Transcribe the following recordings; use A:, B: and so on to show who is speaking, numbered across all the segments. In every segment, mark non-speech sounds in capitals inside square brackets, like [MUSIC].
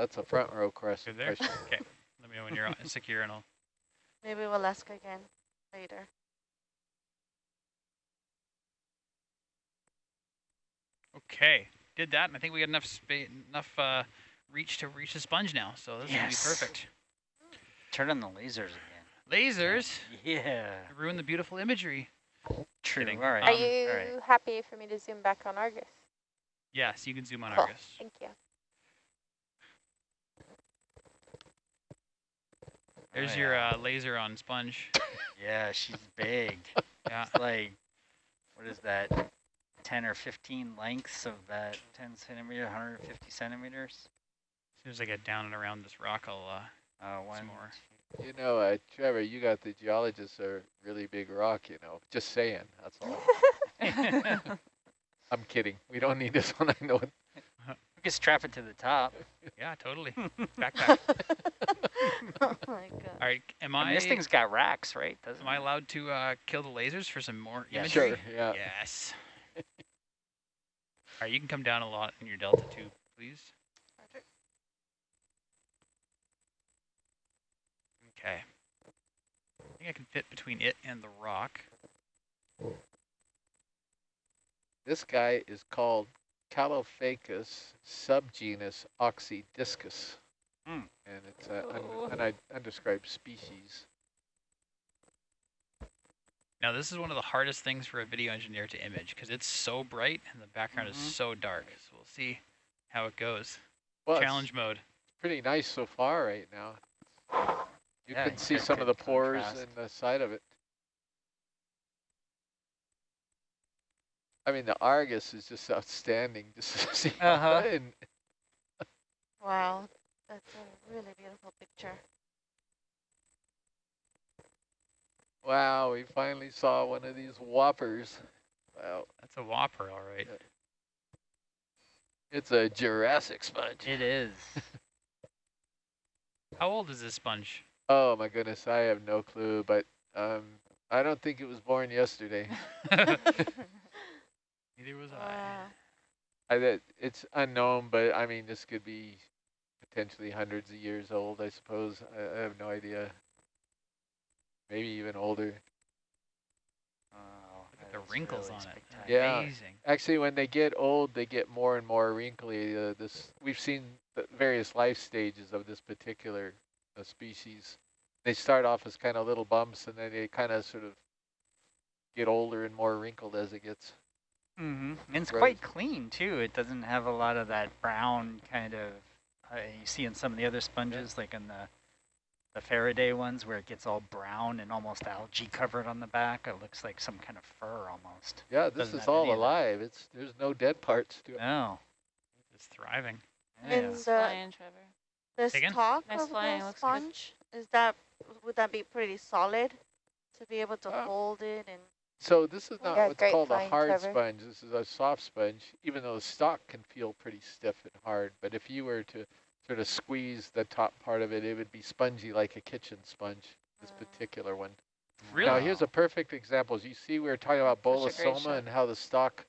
A: that's a front row question.
B: Good there?
A: question.
B: Okay. Let me know when you're on- secure and I'll.
C: Maybe we'll ask again later.
B: Okay. Did that, and I think we got enough space, enough uh, reach to reach the sponge now. So this
D: Yes.
B: is gonna be perfect.
D: Turn on the lasers again.
B: Lasers
D: Yeah.
B: ruin the beautiful imagery.
D: True.
B: Kidding.
D: All right.
E: Are
B: Um,
E: you
D: all right.
E: happy for me to zoom back on Argus?
B: Yes, you can zoom on
E: Cool.
B: Argus.
E: Thank you.
B: There's
D: Oh,
B: your
D: yeah.
B: uh, laser on sponge.
D: Yeah, she's big. [LAUGHS]
B: Yeah.
D: It's like, what is that? 10 or 15 lengths of that 10 centimeter, 150 centimeters?
B: As soon as I get down and around this rock, I'll. Uh,
D: Uh, one,
B: more.
A: You know, uh, Trevor, you got the geologists are really big rock, you know. Just saying, that's all. [LAUGHS] [LAUGHS] I'm kidding. We don't need this one. I know it.
D: We could strap it to the top.
B: yeah, totally. [LAUGHS] Backpack.
C: oh my [LAUGHS] god.
B: All right. Am
D: I
B: I?
D: mean, this thing's got racks, right? Doesn't
B: Am I allowed to uh, kill the lasers for some more
D: Yeah,
B: imagery?
A: Sure, yeah.
B: Yes. [LAUGHS] All right, you can come down a lot in your delta tube, please. Okay. I think I can fit between it and the rock.
A: This guy is called Caulophacus subgenus oxydiscus.
D: Hmm.
A: And it's a,
E: Oh.
A: un, an undescribed species.
B: Now this is one of the hardest things for a video engineer to image because it's so bright and the background
D: Mhm.
B: is so dark. So we'll see how it goes.
A: Well, it's
B: Challenge mode.
A: pretty nice so far right now. You
D: Yeah,
A: can see some of the pores
D: contrast.
A: in the side of it. I mean, the Argus is just outstanding. Just to [LAUGHS] see
D: Uh-huh. [LAUGHS]
A: and
C: Wow. That's a really beautiful picture.
A: wow, we finally saw one of these whoppers. Wow,
B: That's a whopper, all right.
A: it's a Jurassic sponge.
D: It is. [LAUGHS]
B: How old is this sponge?
A: Oh my goodness, I have no clue, but um, I don't think it was born yesterday.
B: Neither was I.
A: I that it's unknown, but I mean this could be potentially hundreds of years old. I suppose I, I have no idea. Maybe even older.
D: Oh,
B: Look at the wrinkles
D: really
B: on it.
A: Yeah.
B: Amazing.
A: Actually, when they get old, they get more and more wrinkly. Uh, this we've seen the various life stages of this particular uh, species. They start off as kind of little bumps, and then they kind of sort of get older and more wrinkled as it gets.
D: Mm-hmm. And it's
A: Right.
D: quite clean too. It doesn't have a lot of that brown kind of uh, you see in some of the other sponges, like in the the Faraday ones, where it gets all brown and almost algae covered on the back. It looks like some kind of fur almost.
A: Yeah, this
D: Doesn't
A: is all
D: any of that.
A: alive. It's there's no dead parts to it.
D: No.
B: It's thriving.
D: Yeah.
C: And
E: Nice
C: the,
E: flying, Trevor.
C: the
B: Say again?
C: stalk
E: Nice
C: of
E: flying,
C: the
E: looks good.
C: sponge, is that, would that be pretty solid to be able to
A: Uh,
C: hold it and?
A: So this is not
E: Yeah,
A: what's called a hard
E: Trevor.
A: sponge. This is a soft sponge, even though the stalk can feel pretty stiff and hard. But if you were to sort of squeeze the top part of it, it would be spongy like a kitchen sponge, this
C: Uh,
A: particular one.
B: Really?
A: Now here's a perfect example. As you see, we were talking about
E: Such a
A: bolosoma and how the stalk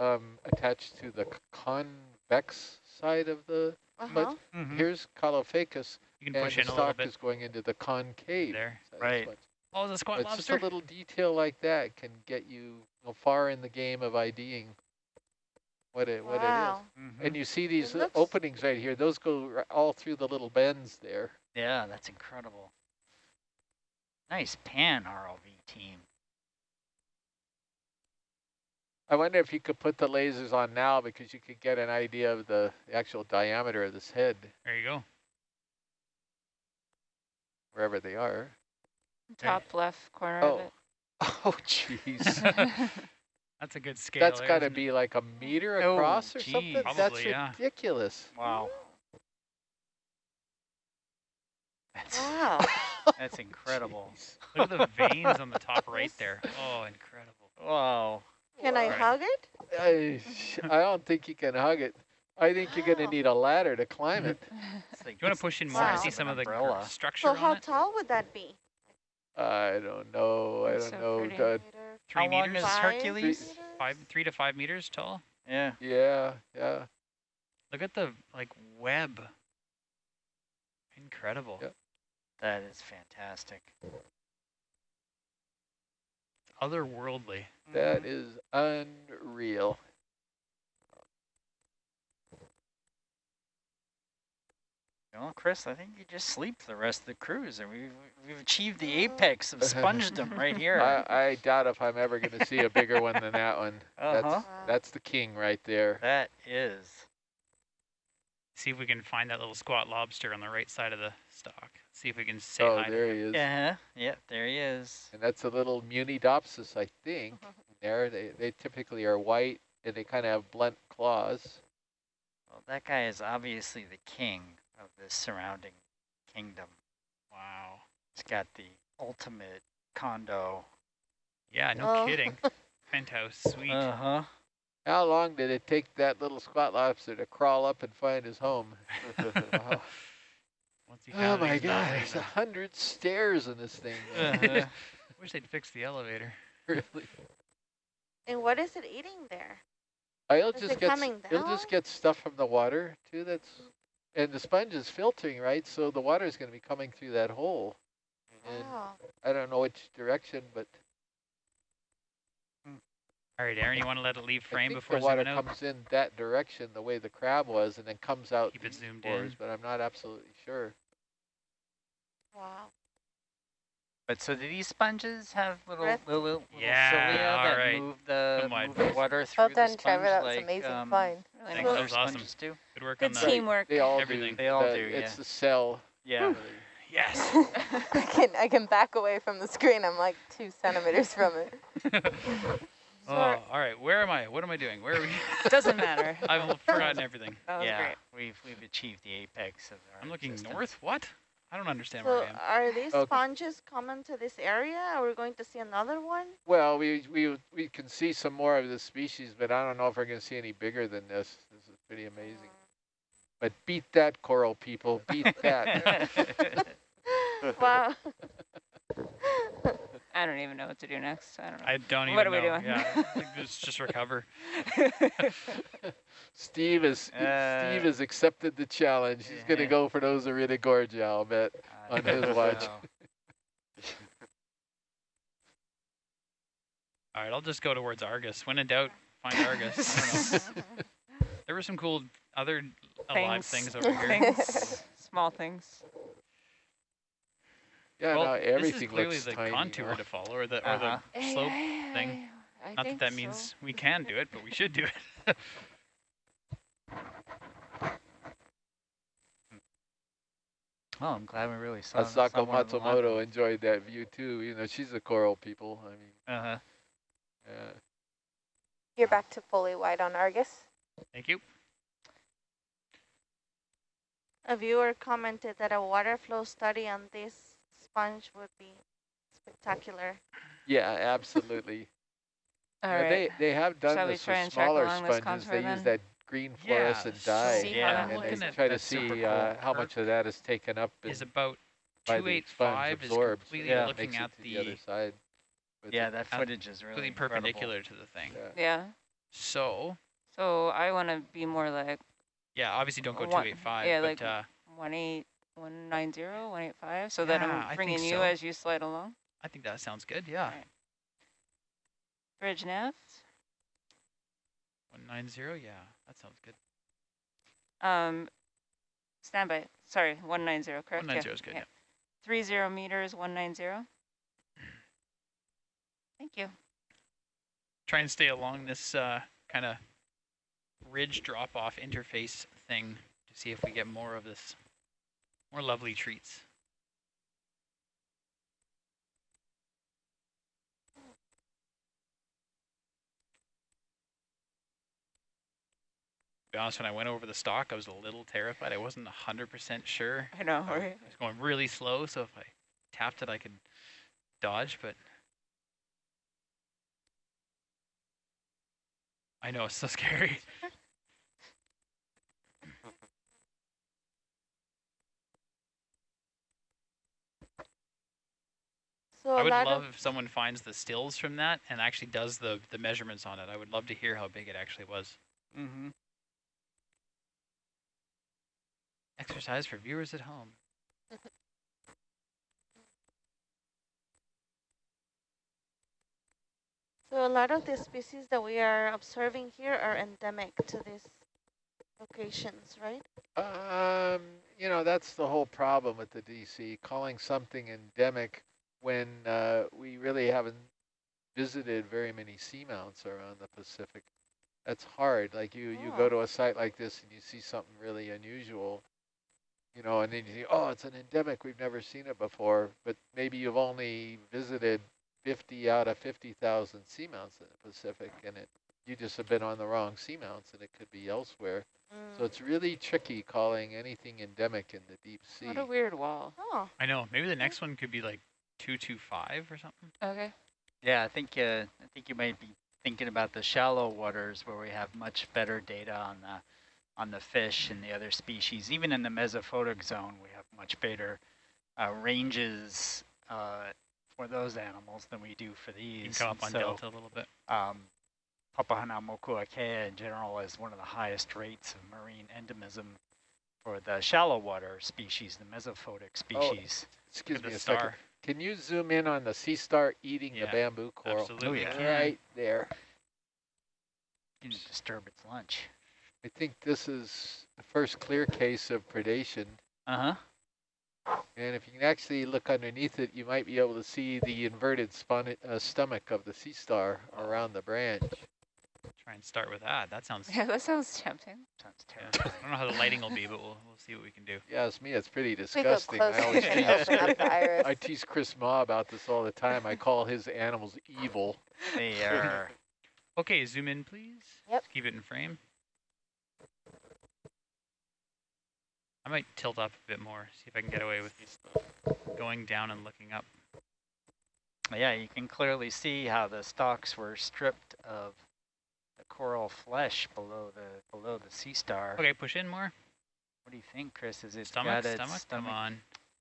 A: um, attached to the c- convex side of the
C: Uh-huh.
D: Mhm.
A: Here's Caulophacus,
B: You can
A: and
B: push
A: the
B: in a little
A: stalk
B: bit
A: is going into the concave.
B: there.
A: side of the
D: Right.
A: Sponge.
B: Oh, the squat
A: It's just a little detail like that can get you, you know, far in the game of IDing what it what
C: Wow.
A: it is.
D: Mhm.
A: And you see these openings right here; those go r- all through the little bends there.
D: Yeah, that's incredible. Nice pan ROV team.
A: I wonder if you could put the lasers on now because you could get an idea of the actual diameter of this head
B: There you go.
A: wherever they are.
E: Top left corner
A: Oh.
E: of it. [LAUGHS]
A: Oh, jeez. [LAUGHS]
B: That's a good scale.
A: That's got to be like a meter
D: Oh,
A: across or
D: geez.
A: something. That's
B: yeah.
A: ridiculous.
D: Wow. That's, [LAUGHS]
C: Wow.
D: that's incredible.
A: Jeez.
B: Look at the veins on the top right there. Oh, incredible.
D: Wow.
C: Can I hug it?
A: I, I don't think you can hug it. I think you're going to need a ladder to climb it.
D: Like
B: Do you want to push in more
C: Wow.
B: to see some of the
D: umbrella.
B: structure
C: So how
B: on it?
C: tall would that be?
A: I don't know. I don't
E: so
A: know.
E: pretty.
A: the-
C: Meter,
B: Three
D: How long
B: meters?
D: is
C: five
D: Hercules?
C: meters?
B: Five, three to five meters tall.
D: Yeah.
A: yeah, yeah.
B: Look at the like web. Incredible.
A: Yep.
D: That is fantastic.
B: It's otherworldly.
A: That
D: Mhm.
A: is unreal.
D: Well, Chris, I think you just sleep the rest of the cruise, and we've we've achieved the apex of [LAUGHS] spongedom right here.
A: I, I doubt if I'm ever going to see a bigger one than that one. [LAUGHS]
D: Uh-huh.
A: That's, that's the king right there.
D: That is.
B: See if we can find that little squat lobster on the right side of the stock. See if we can say
A: Oh,
B: hi.
A: there
B: him.
A: he is.
D: Yeah, yep, there he is.
A: And that's a little Munidopsis, I think. [LAUGHS] There, they, they typically are white and they kind of have blunt claws.
D: Well, that guy is obviously the king of this surrounding kingdom.
B: Wow.
D: It's got the ultimate condo.
B: Yeah, no
C: Oh.
B: kidding. [LAUGHS] Penthouse suite.
D: Uh-huh.
A: How long did it take that little squat lobster to crawl up and find his home? Wow. [LAUGHS]
B: Once he
A: Oh my
B: he's
A: God, there's a hundred stairs in this thing. man.
D: Uh-huh. [LAUGHS]
B: Wish they'd fix the elevator.
A: really.
C: And what is it eating there?
A: Uh, It'll
C: Is
A: just
C: it
A: get s-
C: coming
A: it'll just get stuff from the water too. That's and the sponge is filtering right, so the water is going to be coming through that hole. And
C: Wow.
A: I don't know which direction, but hmm.
B: All right, Aaron, you want to let it leave
A: I
B: frame
A: think
B: before
A: the water
B: out?
A: comes in that direction, the way the crab was, and then comes out
B: Keep it zoomed
A: pores,
B: in.
A: But I'm not absolutely sure.
C: Wow.
D: But so do these sponges have little
C: Breath-
D: little, little
B: Yeah,
D: cilia that
B: right.
D: move the
B: Come on.
D: move the water through
E: Well
D: the
E: done,
D: sponge
E: Trevor. That was
D: like,
E: amazing
D: um,
E: find. Really
B: Thanks,
E: nice.
B: that was awesome.
D: sponges do?
B: Good work
E: Good
B: on that.
E: teamwork.
A: They all
B: Everything.
A: do.
D: They all
A: the-
D: do,
A: It's the cell.
D: Yeah. [LAUGHS]
B: Yes. [LAUGHS]
E: I can I can back away from the screen. I'm like two centimeters from it. [LAUGHS]
B: oh, all right. Where am I? What am I doing? Where are we?
E: Doesn't matter.
B: I've forgotten everything.
E: That was
D: yeah,
E: great.
D: we've we've achieved the apex of our
B: I'm looking
D: existence.
B: north. What? I don't understand
C: So
B: where I am.
C: are these
A: Okay.
C: sponges common to this area? Are we going to see another one?
A: Well, we we we can see some more of this species, but I don't know if we're going to see any bigger than this. This is pretty amazing. But beat that, coral people. Beat that. [LAUGHS] [LAUGHS]
C: wow. [LAUGHS]
E: I don't even know what to do next. I don't know.
B: I don't even
E: What are we doing?
B: Yeah, I think let's just recover. [LAUGHS]
A: Steve is [LAUGHS]
D: Uh,
A: Steve has accepted the challenge. He's going to
D: yeah.
A: go for those Gorgia, I'll bet.
D: I [LAUGHS]
A: on his watch.
B: All right, I'll just go towards Argus. When in doubt, find Argus. I don't know. There were some cool other alive things over here.
E: Things. Small things.
A: Yeah,
B: well,
A: no,
B: this is clearly
A: looks
B: the
A: tiny.
B: contour
A: now.
B: to follow, or the or
D: Uh-huh.
B: the slope thing.
E: I
B: Not that that
E: so.
B: means we can do it, but we should do it. [LAUGHS]
D: Oh, I'm glad we really saw,
A: Asako
D: saw one of the live
A: Matsumoto enjoyed that view too. You know, she's a coral people. I mean,
D: Uh-huh.
A: yeah.
E: You're back to fully white on Argus.
B: Thank you.
C: A viewer commented that a water flow study on this sponge would be spectacular.
A: Yeah, absolutely. [LAUGHS]
E: All
A: You
E: right.
A: They they have done
E: Shall
A: this
E: try
A: with smaller sponges. They
E: contour
A: use that green
B: Yeah,
A: fluorescent dye,
B: so
E: See
B: what
E: how
B: I'm
A: and
B: looking
A: they try to see
D: cool.
A: uh, how much of that is taken up
B: is about
A: by the sponge
B: 285 is
A: absorbed.
B: completely
D: Yeah.
B: looking
A: makes it
B: at
A: to the,
B: the,
A: other side.
D: Yeah,
A: it.
D: that
B: Uh,
D: footage is really
B: completely
D: incredible.
B: perpendicular to the thing.
A: Yeah.
E: Yeah.
B: So
E: So I want to be more like
B: yeah, obviously don't go
E: One-
B: 285,
E: yeah,
B: but
E: like
B: uh,
E: one eight one nine zero one eight five, so that
B: Yeah, I
E: I'm bringing you
B: so.
E: as you slide along.
B: I think that sounds good. Yeah,
E: Alright. Bridge nav.
B: 190. Yeah, that sounds good.
E: Um, standby. Sorry, one nine zero. Correct.
B: 190 is good. Yeah.
E: Three zero meters. One nine zero. [CLEARS THROAT] Thank you.
B: Try and stay along this uh, kind of ridge drop-off interface thing to see if we get more of this, more lovely treats. To be honest, when I went over the stock, I was a little terrified. I wasn't 100% sure.
E: I know. Right?
B: I was going really slow, so if I tapped it, I could dodge, but I know it's so [LAUGHS] scary. [LAUGHS]
C: So
B: I
C: a
B: would
C: lot
B: love if someone finds the stills from that and actually does the the measurements on it. I would love to hear how big it actually was.
D: Mm-hmm.
B: Exercise for viewers at home.
C: So a lot of the species that we are observing here are endemic to these locations, right?
A: Um, you know, that's the whole problem with the DC, calling something endemic when uh, we really haven't visited very many seamounts around the Pacific. That's hard. Like you, you go to a site like this and you see something really unusual, you know, and then you think, oh, it's an endemic. We've never seen it before. But maybe you've only visited 50 out of 50,000 seamounts in the Pacific, and it you just have been on the wrong seamounts, and it could be elsewhere. So
C: Mm.
A: it's really tricky calling anything endemic in the deep sea.
E: What a weird wall.
C: Oh,
B: I know. Maybe the next one could be like 225 or something.
E: Okay.
D: Yeah, I think uh, I think you might be thinking about the shallow waters where we have much better data on the on the fish and the other species. Even in the mesophotic zone, we have much better uh, ranges uh, for those animals than we do for these.
B: You can come up
D: And
B: on
D: so,
B: Delta a little bit.
D: Um, Papahānaumokuākea in general is one of the highest rates of marine endemism for the shallow water species, the mesophotic species.
A: Excuse me
B: the
A: a second.
B: Star.
A: Can you zoom in on the sea star eating
B: Yeah,
A: the bamboo coral?
B: Absolutely.
D: yeah.
A: Right there.
D: You didn't disturb its lunch.
A: I think this is the first clear case of predation.
D: Uh-huh.
A: And if you can actually look underneath it, you might be able to see the inverted uh, stomach of the sea star around the branch.
B: Try and start with that. That sounds. [LAUGHS]
E: Yeah, that sounds tempting.
D: Sounds
B: yeah.
D: terrible.
B: I don't know how the lighting will be, but we'll we'll see what we can do.
A: Yeah, it's me. It's pretty disgusting. I always
E: and
A: tease,
E: open up the.
A: I tease Chris Mah about this all the time. I call his animals evil.
D: They [LAUGHS] are
B: Okay, zoom in, please.
E: Yep.
B: Keep it in frame. I might tilt up a bit more, see if I can get away with going down and looking up.
D: Yeah, you can clearly see how the stalks were stripped of the coral flesh below the below the sea star.
B: Okay, push in more.
D: What do you think, Chris? Is it
B: Stomach,
D: got its
B: stomach, come
D: stomach
B: on.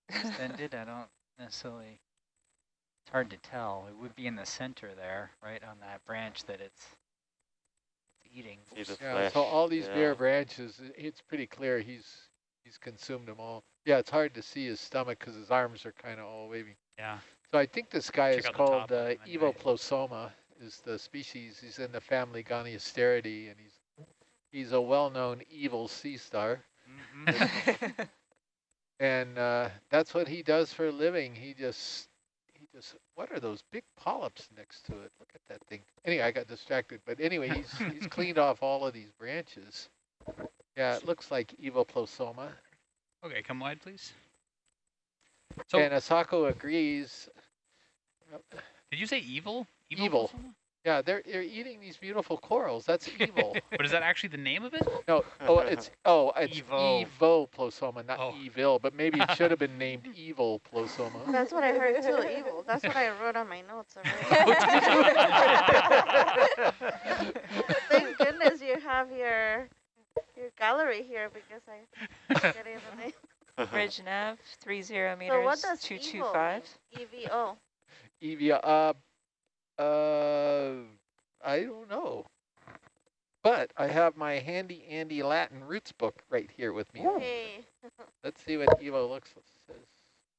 D: extended? I don't necessarily. It's hard to tell. It would be in the center there, right on that branch that it's, it's eating.
A: Yeah,
F: flesh.
A: so all these bare branches, it's pretty clear he's he's consumed them all. Yeah, it's hard to see his stomach because his arms are kind of all wavy.
B: Yeah.
A: So I think this guy
B: Check
A: is
B: out the
A: called
B: top
A: uh,
B: anyway.
A: Evoplosoma, is the species. He's in the family Goniasteridae, and he's he's a well-known evil sea star.
D: Mm-hmm. [LAUGHS]
A: And uh, that's what he does for a living. He just, he just, what are those big polyps next to it? Look at that thing. Anyway, I got distracted. But anyway, he's, he's [LAUGHS] cleaned off all of these branches. Yeah, it looks like Evoplosoma.
B: Okay, come wide, please. So,
A: and Asako agrees.
B: did you say evil?
A: Evil.
B: Plosoma?
A: Yeah, they're, they're eating these beautiful corals. That's [LAUGHS] evil.
B: But is that actually the name of it?
A: no, oh, it's, [LAUGHS] oh, it's
D: Evo.
A: Plosoma, not
B: Oh.
A: evil. But maybe it should have been named [LAUGHS] Evil Plosoma.
C: that's what I heard too, evil. That's what I wrote on my notes. Thank goodness you have your your gallery here because I get in the name.
E: Bridge nav, three zero
C: So what
E: meters,
C: does
E: two
C: evil
E: two five.
C: mean? EVO.
A: Evia, uh, uh, I don't know. But I have my handy Andy Latin roots book right here with me.
C: Hey. [LAUGHS]
A: Let's see what Evo looks says.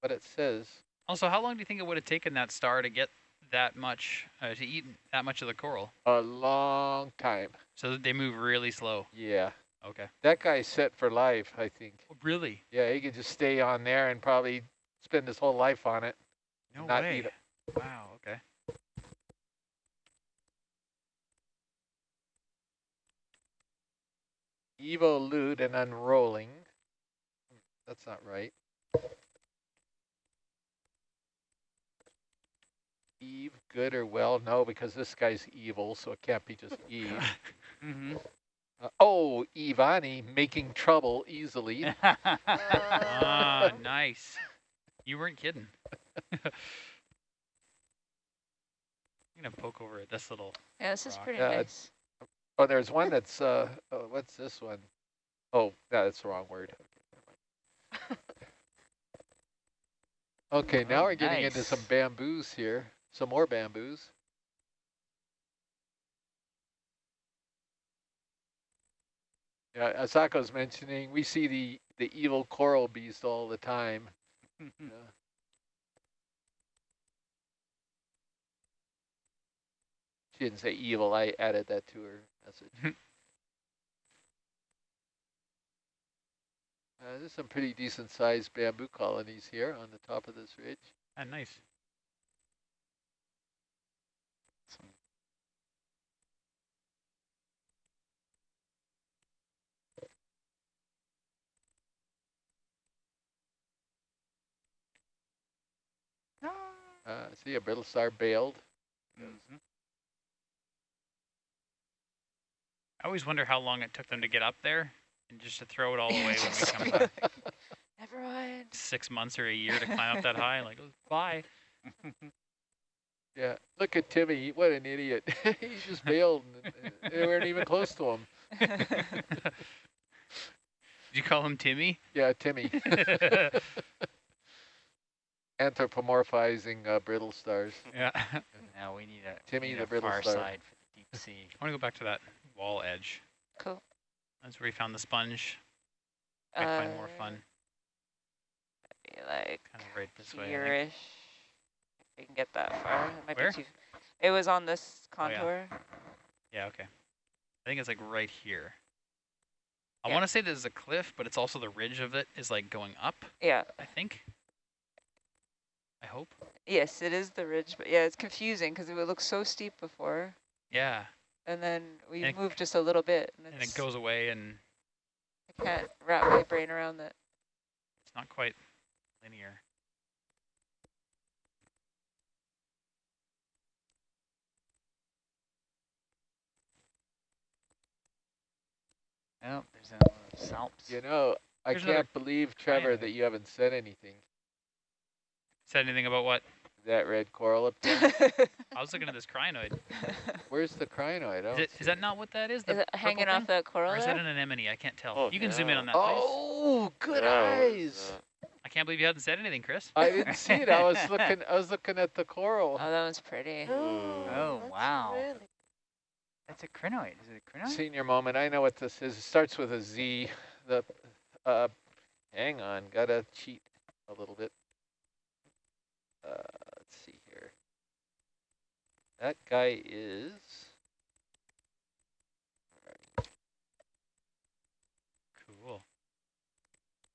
A: What it says.
B: Also, how long do you think it would have taken that star to get that much, uh, to eat that much of the coral?
A: A long time.
B: So they move really slow.
A: Yeah.
B: Okay.
A: That guy's set for life, I think.
B: Really?
A: Yeah, he could just stay on there and probably spend his whole life on it.
B: No
A: Not
B: way.
A: eat it.
B: Wow, okay.
A: Evolute and unrolling. That's not right. Eve, good or well? No, because this guy's evil, so it can't be just [LAUGHS] Eve.
D: mm-hmm.
A: Uh, oh, Ivani, making trouble easily. [LAUGHS]
B: ah,
C: Uh,
B: nice. You weren't kidding. [LAUGHS] I'm gonna poke over at this little.
E: Yeah, this is pretty
A: Yeah,
E: nice.
A: Oh, there's one that's, uh, oh, what's this one? Oh, no, that's the wrong word. Okay, now
D: Oh,
A: we're getting into some bamboos here, some more bamboos. Yeah, Asako's mentioning, we see the, the evil coral beast all the time. [LAUGHS] Yeah. She didn't say evil. I added that to her message. Uh, there's some pretty decent sized bamboo colonies here on the top of this ridge.
B: Ah, nice.
A: Uh, see a brittle star bailed.
D: Mhm.
B: I always wonder how long it took them to get up there and just to throw it all [LAUGHS] away when we come back.
E: Never mind.
B: Six months or a year to climb up that [LAUGHS] high. Like, oh, bye. [LAUGHS]
A: Yeah, look at Timmy. What an idiot. He's just bailed. and, They weren't even close to him.
B: Did you call him Timmy?
A: Yeah, Timmy. Anthropomorphizing uh, brittle stars.
B: yeah.
D: Now we need a,
A: Timmy
D: need
A: the
D: a
A: brittle
D: far
A: star.
D: side for the deep sea.
B: I want to go back to that wall edge.
E: Cool.
B: That's where we found the sponge. Might find more
E: Uh,
B: fun.
E: be Like
B: Kind of right this way. I.
E: If we can get that far. It might
B: Where?
E: be too. It was on this
B: Oh, yeah.
E: contour.
B: Yeah, okay. I think it's like right here. I
E: Yeah.
B: want to say there's a cliff, but it's also the ridge of it is like going up,
E: yeah.
B: I think. I hope.
E: Yes, it is the ridge, but yeah, it's confusing because it would look so steep before,
B: Yeah.
E: And then we
B: And it-
E: just a little bit, and,
B: And it goes away and
E: I can't wrap my brain around that.
B: it's not quite linear.
D: Oh, there's a salps.
A: You know, I
B: There's
A: can't believe, Trevor, that you haven't said anything.
B: Said anything about what?
A: That red coral up there. [LAUGHS]
B: I was looking at this crinoid. [LAUGHS]
A: Where's the crinoid? I
B: Is,
A: don't
B: it,
A: see
B: is that not what that is? The
E: is it
B: purple
E: hanging off
B: thing?
E: that coral
B: Or is that an anemone? I can't tell.
F: Oh,
B: you can zoom in on that, please.
A: Oh, good
F: Yeah,
A: eyes.
B: I can't believe you hadn't said anything, Chris.
A: I didn't see it. I was [LAUGHS] looking. I was looking at the coral.
E: Oh, that one's pretty. [GASPS]
D: Oh,
C: that's
D: wow.
C: Really
D: That's a crinoid. Is it a crinoid?
A: Senior moment. I know what this is. It starts with a Z. The uh, hang on, gotta cheat a little bit. Uh, let's see here. That guy is.
B: Cool.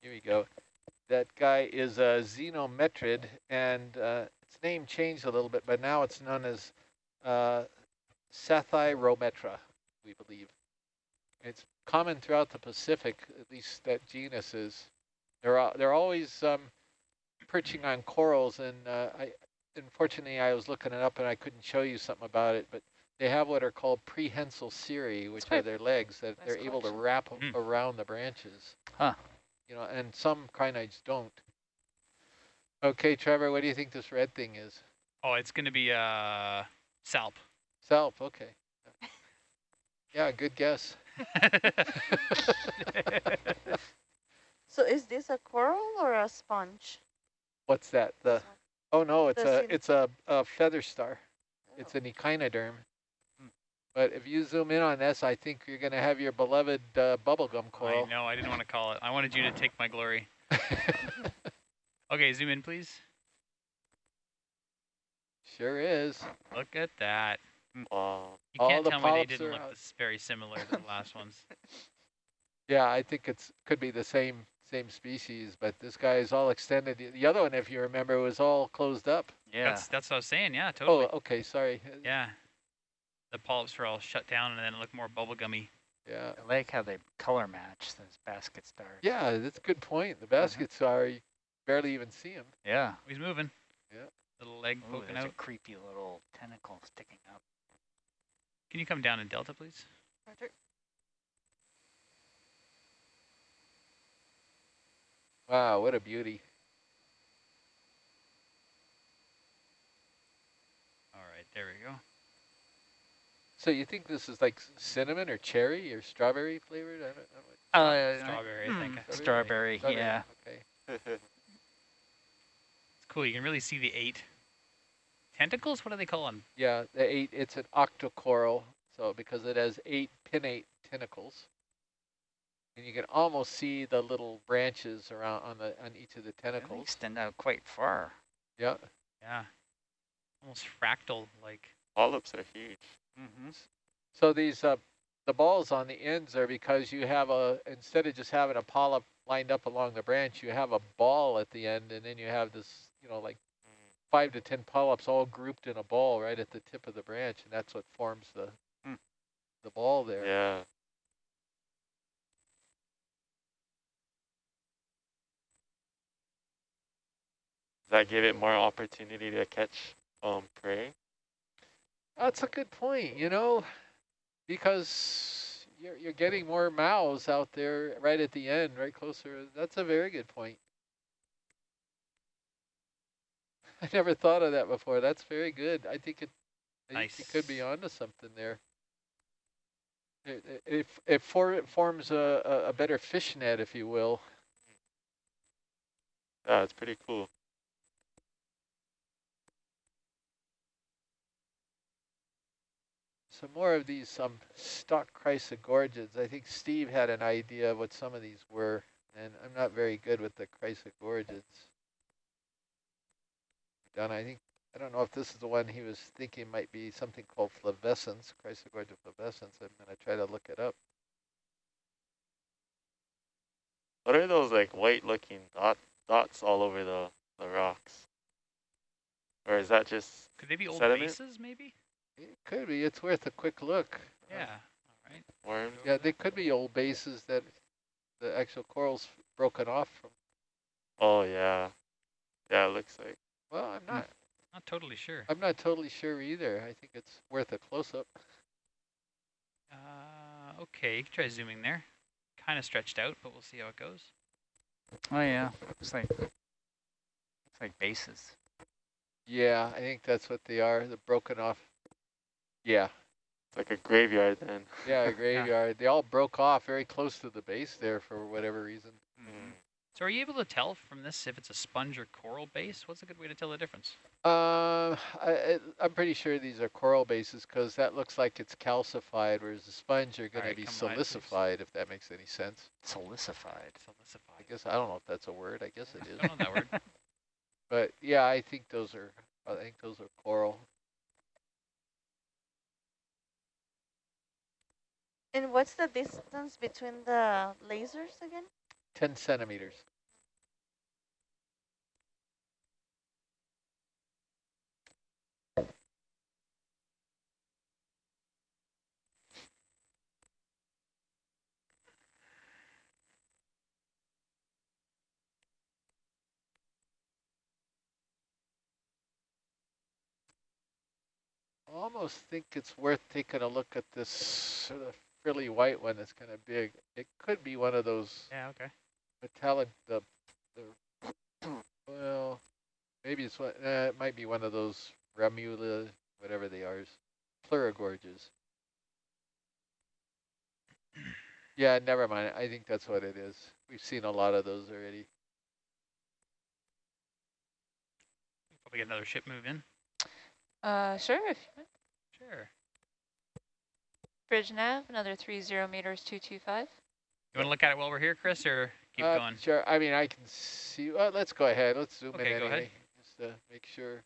A: Here we go. That guy is a zenometrid, and uh, its name changed a little bit, but now it's known as uh, Psathyrometra, we believe. It's common throughout the Pacific, at least that genus is. They're al- they're always um, perching on corals, and uh, I unfortunately I was looking it up and I couldn't show you something about it, but they have what are called prehensile cirri, which are their legs that
E: nice
A: they're able to wrap a-
B: Hmm.
A: around the branches.
D: Huh.
A: You know, and some crinoids don't. Okay, Trevor, what do you think this red thing is?
B: Oh, it's going to be uh, salp.
A: Self, okay. Yeah, good guess. [LAUGHS] [LAUGHS]
C: So is this a coral or a sponge?
A: What's that? The oh no, it's
C: The
A: a
C: cin-
A: it's a, a feather star. It's
C: Oh.
A: an echinoderm.
D: Hmm.
A: But if you zoom in on this, I think you're going to have your beloved uh, bubblegum
B: I
A: coral.
B: know, I didn't want to call it. I wanted you to [LAUGHS] take my glory. Okay, zoom in, please.
A: sure is.
B: Look at that.
F: Wow.
B: You can't tell me they didn't look this very similar to the last ones. [LAUGHS]
A: Yeah, I think it's could be the same same species, but this guy is all extended. The- The other one, if you remember, was all closed up.
D: Yeah.
B: That's that's what I was saying. Yeah, oh, totally.
A: Oh, okay, sorry.
B: Yeah. The polyps were all shut down and then it looked more bubblegummy.
A: Yeah.
D: I like how they color match those basket stars.
A: Yeah, that's a good point. The uh-huh. baskets are, you barely even see them.
D: Yeah.
B: Oh, he's moving.
A: Yeah.
B: Little leg
D: Ooh,
B: poking out.
D: a creepy little tentacle sticking up.
B: Can you come down in delta, please?
C: Roger.
A: Wow, what a beauty.
B: All right, there we go.
A: So you think this is like cinnamon or cherry or strawberry flavored? I don't know.
D: Uh,
B: Strawberry, I think.
D: mm,
B: It's
D: strawberry, yeah.
A: Okay. [LAUGHS]
B: It's cool. You can really see the eight tentacles. What do they call them?
A: Yeah, the eight, it's an octocoral. So because it has eight pinnate tentacles. And you can almost see the little branches around on the on each of the
D: They
A: tentacles.
D: extend out quite far.
A: Yeah.
B: Yeah. Almost fractal like.
F: Polyps are huge.
D: Mm-hmm.
A: So these uh, the balls on the ends are because you have a instead of just having a polyp lined up along the branch, you have a ball at the end, and then you have this, you know, like five to ten polyps all grouped in a ball right at the tip of the branch, and that's what forms the
D: Hmm.
A: the ball there.
F: Yeah. That give it more opportunity to catch um prey?
A: That's a good point, you know, because you're you're getting more mouths out there right at the end, right closer. That's a very good point. [LAUGHS] I never thought of that before. That's very good. I think it, I think you could be
B: Nice.
A: onto something there. It it it, it, for, it forms a, a a better fish net, if you will.
F: Yeah, it's pretty cool.
A: Some more of these um, stock chrysogorgids. I think Steve had an idea of what some of these were, and I'm not very good with the chrysogorgids. Done. I think I don't know if this is the one he was thinking might be something called flavescens, chrysogorgia flavescens. I'm gonna try to look it up.
F: What are those like white looking dot dots all over the, the rocks? Or is that just
B: Could they be old
F: Sediment?
B: bases, maybe?
A: It could be. It's worth a quick look. Uh,
B: Yeah. All right.
F: worms?
A: Yeah, they could be old bases that the actual coral's broken off from.
F: Oh yeah. Yeah, it looks like
A: Well, I'm not.
B: Not totally sure.
A: I'm not totally sure either. I think it's worth a close up.
B: Uh, okay, you can try zooming there. Kind of stretched out, but we'll see how it goes.
D: Oh yeah, looks like looks like bases.
A: Yeah, I think that's what they are. The broken off. Yeah,
F: it's like a graveyard then.
A: yeah, a [LAUGHS] graveyard. They all broke off very close to the base there for whatever reason.
F: Mm.
B: So are you able to tell from this if it's a sponge or coral base? What's a good way to tell the difference?
A: Uh, I, I, I'm pretty sure these are coral bases because that looks like it's calcified, whereas the sponge are going to be
B: come
A: silicified, if that makes any sense.
D: Silicified.
B: Silicified.
A: I guess I don't know if that's a word. I guess it [LAUGHS] is.
B: Don't know that word. [LAUGHS]
A: But yeah, I think those are. I think those are coral.
C: And what's the distance between the lasers again?
A: 10 centimeters. almost think it's worth taking a look at this sort of frilly white one that's kind of big. It could be one of those
B: Yeah, okay.
A: metallic, the, the [CLEARS THROAT] well, maybe it's one, uh, it might be one of those Ramula, whatever they are, plurigorges. [CLEARS THROAT] Yeah, never mind. I think that's what it is. We've seen a lot of those already.
B: Probably get another ship move in.
E: Uh, sure. If you.
B: Sure.
E: Bridge nav, another three zero meters, two two five.
B: You want to look at it while we're here, Chris, or keep
A: Uh,
B: going?
A: Sure. I mean, I can see. Well, let's go ahead. Let's zoom
B: Okay,
A: in
B: go ahead.
A: just to make sure.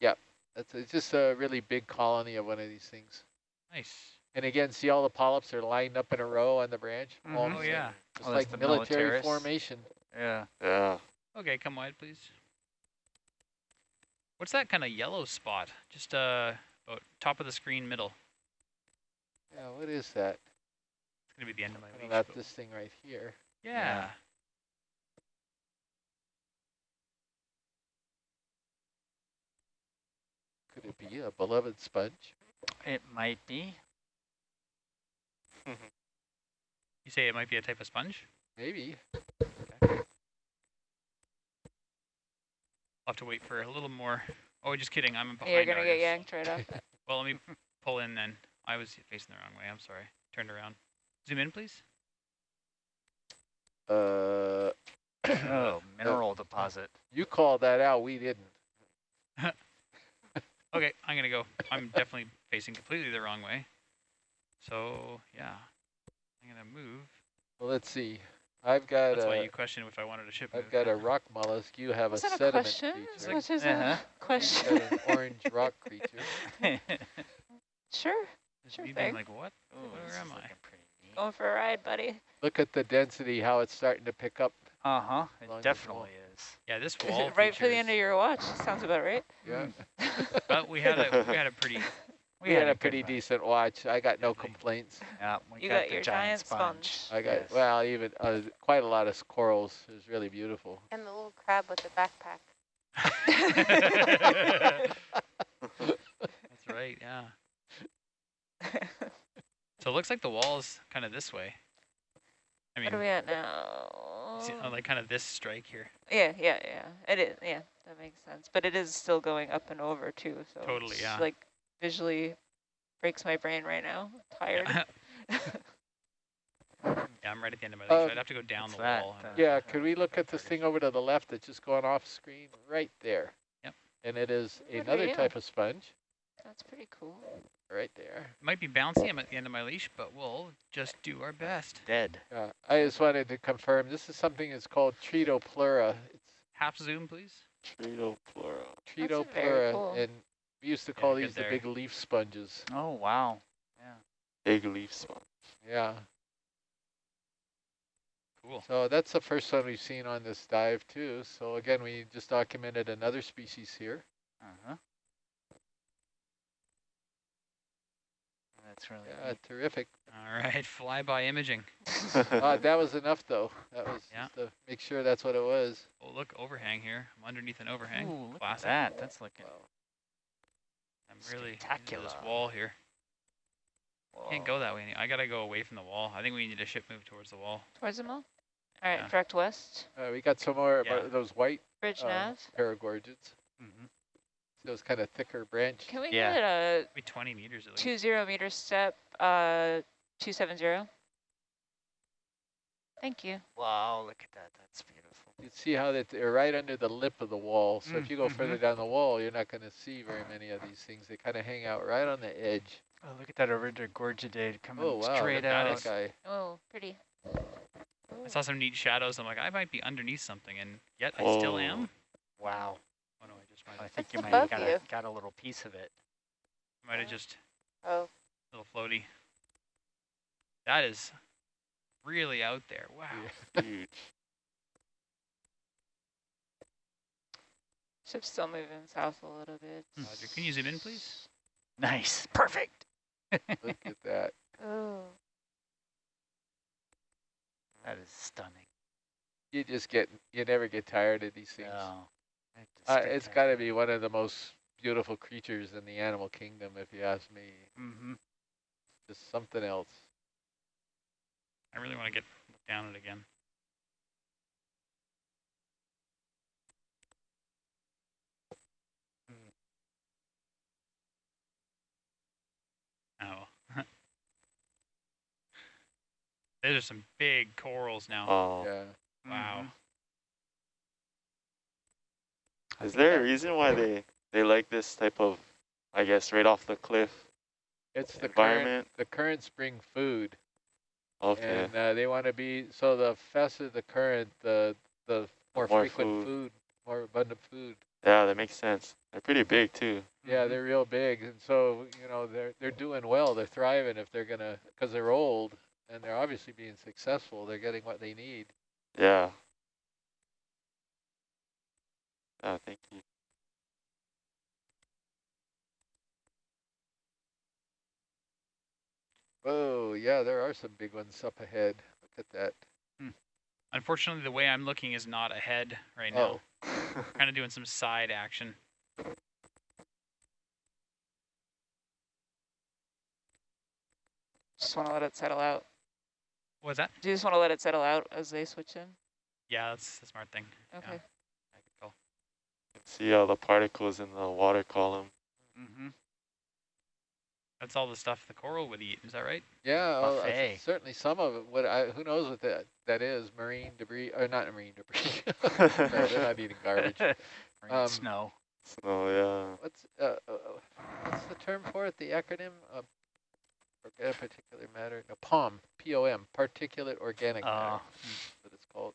A: Yep, that's it's just a really big colony of one of these things.
B: Nice.
A: And again, see all the polyps are lined up in a row on the branch.
D: Mhm.
B: Oh, yeah.
A: Just
D: Oh,
A: like
D: the
A: military
D: militaris.
A: formation.
D: Yeah.
F: Yeah.
B: Okay, come wide, please. What's that kind of yellow spot? Just uh, about top of the screen, middle.
A: Yeah, what is that?
B: It's gonna be the end of my
A: What
B: leash.
A: about this thing right here?
B: Yeah.
A: Could it be a beloved sponge?
D: It might be. Mm-hmm.
B: You say it might be a type of sponge?
A: Maybe.
B: I'll have to wait for a little more. Oh, just kidding. I'm behind.
E: You're gonna get yanked right off. [LAUGHS]
B: Well, let me pull in then. I was facing the wrong way. I'm sorry. Turned around. Zoom in, please.
A: Uh, [COUGHS]
D: Oh, mineral deposit.
A: you called that out. We didn't. [LAUGHS]
B: Okay, I'm gonna go. I'm definitely facing completely the wrong way. So yeah, I'm gonna move.
A: Well, let's see. I've got
B: That's why
A: a,
B: you questioned if I wanted a ship
A: I've got a rock mollusk. You have
E: Was
A: a
E: that a
A: sediment
E: question as
A: creature.
E: much as
D: Uh-huh.
E: a question?
A: Got an orange rock creature. [LAUGHS]
E: sure.
B: Just
E: sure thing.
B: like, what?
D: Ooh,
B: Where am I?
D: looking pretty neat.
E: Going for a ride, buddy.
A: Look at the density, how it's starting to pick up.
D: Uh-huh, it definitely is.
B: Yeah, this [LAUGHS] wall
E: right for the end of your watch. Sounds about right.
A: Yeah. [LAUGHS]
B: But we had a we had a pretty
A: We had a pretty
D: one.
A: decent watch. I got no complaints.
D: Yeah, we
E: You
D: got,
E: got
D: the
E: your
D: giant
E: giant sponge.
A: I got,
D: Yes.
A: well, even uh, quite a lot of corals. It was really beautiful.
E: And the little crab with the backpack. [LAUGHS]
B: That's right, yeah. [LAUGHS] So it looks like the wall is kind of this way. I mean,
E: what are we at now?
B: see- uh, like kind of this strike here.
E: Yeah, yeah, yeah. It is. Yeah, that makes sense. But it is still going up and over too. So
B: Totally, yeah.
E: Like visually breaks my brain right now. Tired. [LAUGHS]
B: Yeah, I'm right at the end of my leash.
A: Um,
B: I'd have to go down the
D: that,
B: wall.
D: uh,
A: Yeah, could we look at this thing over to the left that's just going off screen? Right there.
B: Yep.
A: And it is
E: Good for
A: another type of sponge.
E: That's pretty cool.
A: Right there.
B: It might be bouncy. I'm at the end of my leash, but we'll just do our best.
D: Dead.
A: Yeah, I just wanted to confirm, this is something that's called Tretopleura. It's
B: Half zoom, please.
F: Tretopleura.
E: very
A: Tretopleura,
E: cool.
A: and we used to call
B: good
A: these the
B: there.
A: big leaf sponges.
D: Oh, wow. Yeah.
F: Big leaf sponge.
A: Yeah.
B: Cool.
A: So that's the first one we've seen on this dive too. So again, we just documented another species here.
D: Uh-huh. That's really
A: Yeah,
D: neat.
A: terrific.
B: All right, flyby imaging. [LAUGHS]
A: uh, that was enough though. That was
B: Yeah.
A: just to make sure that's what it was.
B: Oh, look, overhang here. I'm underneath an overhang.
D: Ooh, look at that. That's looking
B: I'm really into this wall here. Can't go that way. I gotta go away from the wall. I think we need a ship move towards the wall.
E: Towards the mall. All right,
B: Yeah.
E: direct west.
A: Uh, we got some more
B: Yeah.
A: of those white
E: Bridge
A: uh,
E: nav.
A: paragorgids.
D: Mhm.
A: Those kind of thicker branch.
E: Can we
D: yeah.
E: get a
B: Maybe 20 meters at least.
E: two zero meter step? Uh, two seven zero. Thank you.
D: Wow, look at that. That's beautiful.
A: You see how that they're right under the lip of the wall. So if you go
D: Mm,
A: further
D: mhm.
A: down the wall, you're not going to see very many of these things. They kind of hang out right on the edge.
D: Oh, look at that over there, Gorgidae coming
A: Oh wow,
D: straight
A: look at
D: out.
A: that guy.
E: Oh, pretty.
B: I saw some neat shadows. I'm like, I might be underneath something, and yet I still am.
D: Wow.
B: Oh no, I just might
D: I think you might have got a, got a little piece of it.
B: might have just
E: Oh,
B: a little floaty. That is really out there. Wow.
A: Yeah. [LAUGHS]
F: Huge.
E: Ship's still moving south a little bit.
B: Roger. Can you zoom in, please?
D: Nice. Perfect. [LAUGHS]
A: Look at that.
E: Oh.
D: That is stunning.
A: You just get, you never get tired of these things.
D: No.
A: Uh, it's got to be one of the most beautiful creatures in the animal kingdom, if you ask me.
D: Mm-hmm.
A: Just something else.
B: I really want to get down it again. Oh. Those are some big corals now.
F: Oh.
A: Yeah.
B: wow.
F: Is there a reason why they, they like this type of, I guess, right off the cliff
A: It's the current,
F: environment?
A: the currents bring food,
F: Okay.
A: and uh, they want to be so the faster the current, the the more,
F: more
A: frequent
F: food.
A: food, more abundant food.
F: Yeah, that makes sense. They're pretty big too.
A: Yeah,
D: Mhm.
A: they're real big, and so you know they're they're doing well. They're thriving if they're gonna because they're old and they're obviously being successful. They're getting what they need.
F: Yeah. Oh, thank you.
A: Oh yeah, there are some big ones up ahead. Look at that. Hmm.
B: Unfortunately, the way I'm looking is not ahead right now.
A: Oh, [LAUGHS]
B: Kind of doing some side action.
E: Just want to let it settle out.
B: What was that?
E: Do you just want to let it settle out as they switch in?
B: Yeah, that's the smart thing.
E: Okay.
B: I could call.
F: See all the particles in the water column.
D: Mm-hmm.
B: That's all the stuff the coral would eat. Is that right?
A: yeah, well, uh, certainly some of it. What I who knows what that that is? Marine debris or not marine debris? [LAUGHS] no, they're not eating garbage. [LAUGHS] Um,
D: snow.
F: So yeah.
A: What's uh, uh, uh, what's the term for it? The acronym? Uh, orga- particulate matter, no, POM, P-O-M, particulate organic matter,
D: Uh,
A: that's what it's called.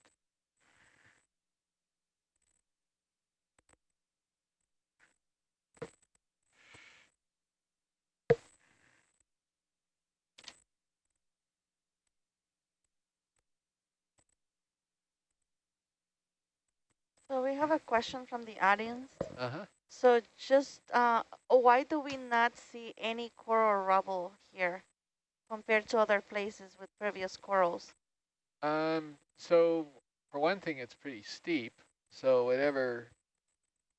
C: So we have a question from the audience.
A: Uh-huh.
C: So just, uh, why do we not see any coral rubble here compared to other places with previous corals?
A: Um, so for one thing, it's pretty steep. So whatever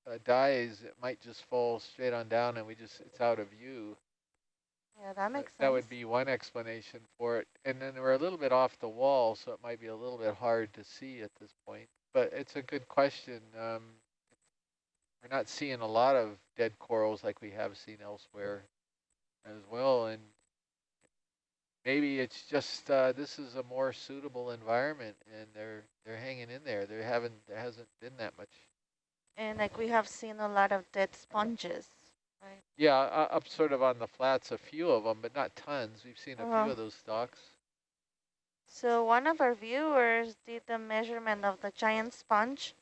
A: uh, dies, it might just fall straight on down and we just, it's out of view.
C: Yeah, that
A: Uh,
C: makes sense.
A: That would be one explanation for it. And then we're a little bit off the wall, so it might be a little bit hard to see at this point. But it's a good question. Um, we're not seeing a lot of dead corals like we have seen elsewhere as well. And maybe it's just uh, this is a more suitable environment, and they're they're hanging in there. They haven't there hasn't been that much.
C: And like we have seen a lot of dead sponges, right?
A: Yeah, uh, up sort of on the flats, a few of them, but not tons. We've seen a
C: Uh-huh.
A: few of those stocks.
C: So one of our viewers did the measurement of the giant sponge.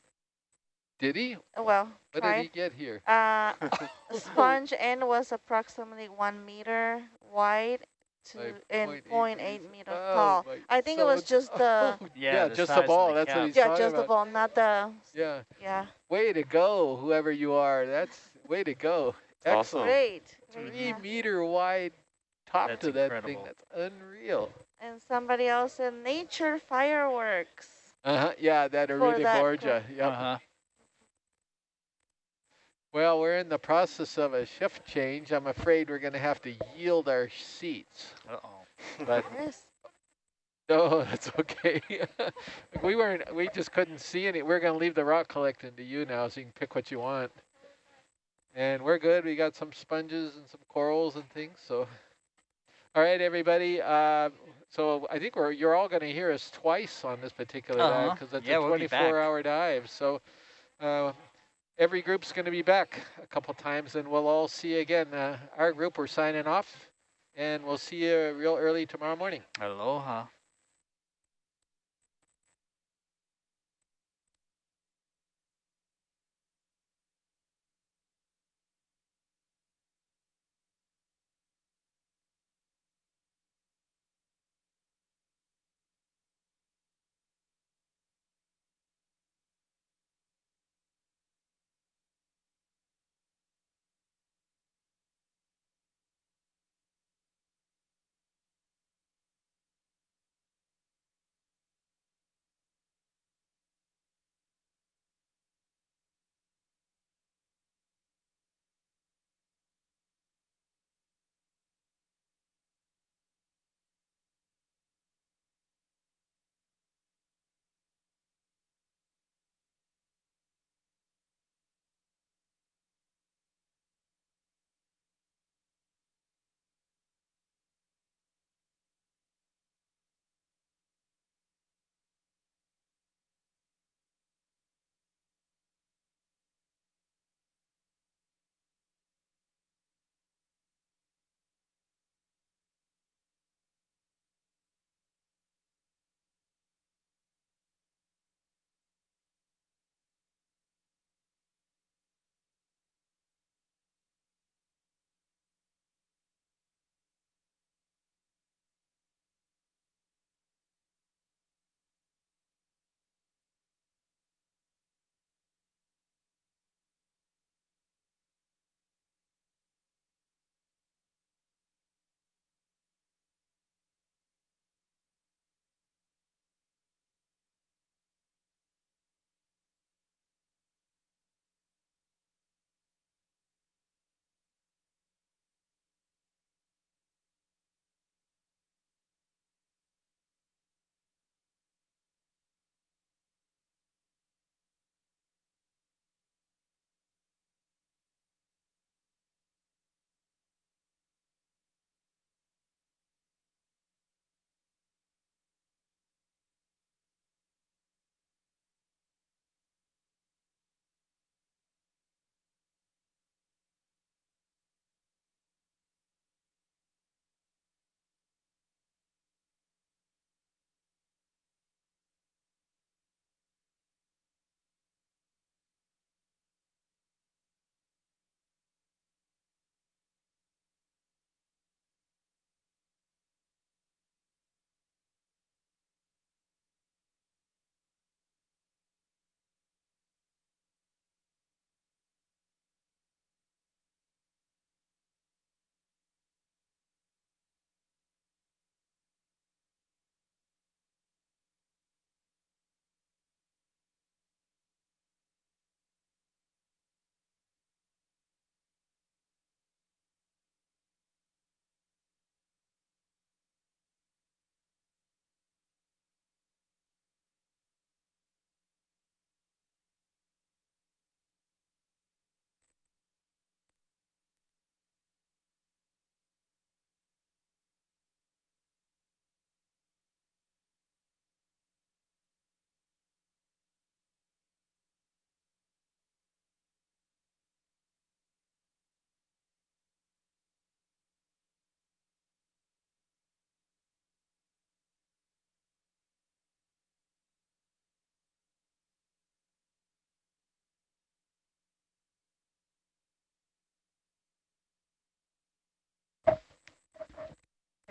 A: Did he?
C: Well,
A: What
C: tried.
A: did he get here?
C: Uh, a [LAUGHS] [LAUGHS] sponge end was approximately one meter wide to
A: Like
C: and
A: 0.8
C: 0.8
A: meters.
C: meters
A: Oh,
C: tall.
A: my-
C: I think it was just the
A: oh, [LAUGHS]
D: Yeah,
A: yeah,
D: the
A: just the ball.
D: the
A: That's what
D: cap.
A: he's
C: yeah,
A: talking
C: just the ball, not the
A: Yeah,
C: yeah.
A: way to go, whoever you are. That's way to go.
F: Awesome.
A: Excellent.
C: Great. great,
A: Three
C: yeah.
A: meter wide top
D: That's
A: to that thing. That's unreal.
C: And somebody else in nature fireworks.
A: Uh huh. Yeah, that
C: For
A: Arita
C: that
A: Borgia. Yep. Well, we're in the process of a shift change. I'm afraid we're going to have to yield our seats.
D: Uh-oh. [LAUGHS]
A: But
C: Yes. [LAUGHS]
A: no, that's okay. [LAUGHS] we weren't. We just couldn't see any. We're going to leave the rock collecting to you now, so you can pick what you want. And we're good. We got some sponges and some corals and things. So, all right, everybody. Uh, so I think we're you're all going to hear us twice on this particular dive
D: Uh-huh.
A: because it's
D: Yeah,
A: a
D: we'll be
A: 24-hour dive. So. Uh, every group's going to be back a couple times, and we'll all see you again. Uh, our group, we're signing off, and we'll see you real early tomorrow morning.
D: Aloha.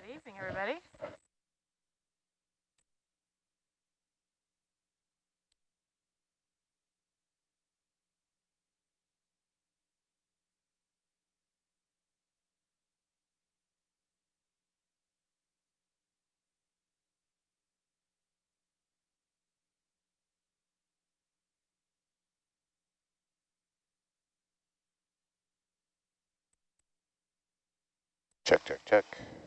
G: Good evening, everybody.
H: Check, check, check.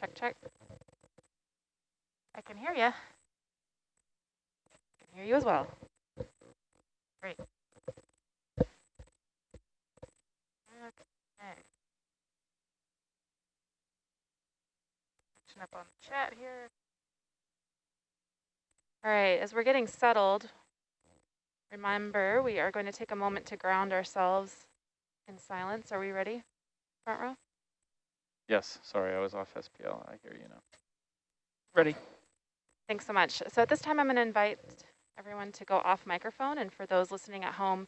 G: Check, check. I can hear you. Can hear you as well. Great. Okay. Up on the chat here. All right, as we're getting settled, remember we are going to take a moment to ground ourselves in silence. Are we ready? Front row?
I: Yes, sorry, I was off SPL. I hear you now.
B: Ready.
G: Thanks so much. So at this time, I'm going to invite everyone to go off microphone. And for those listening at home,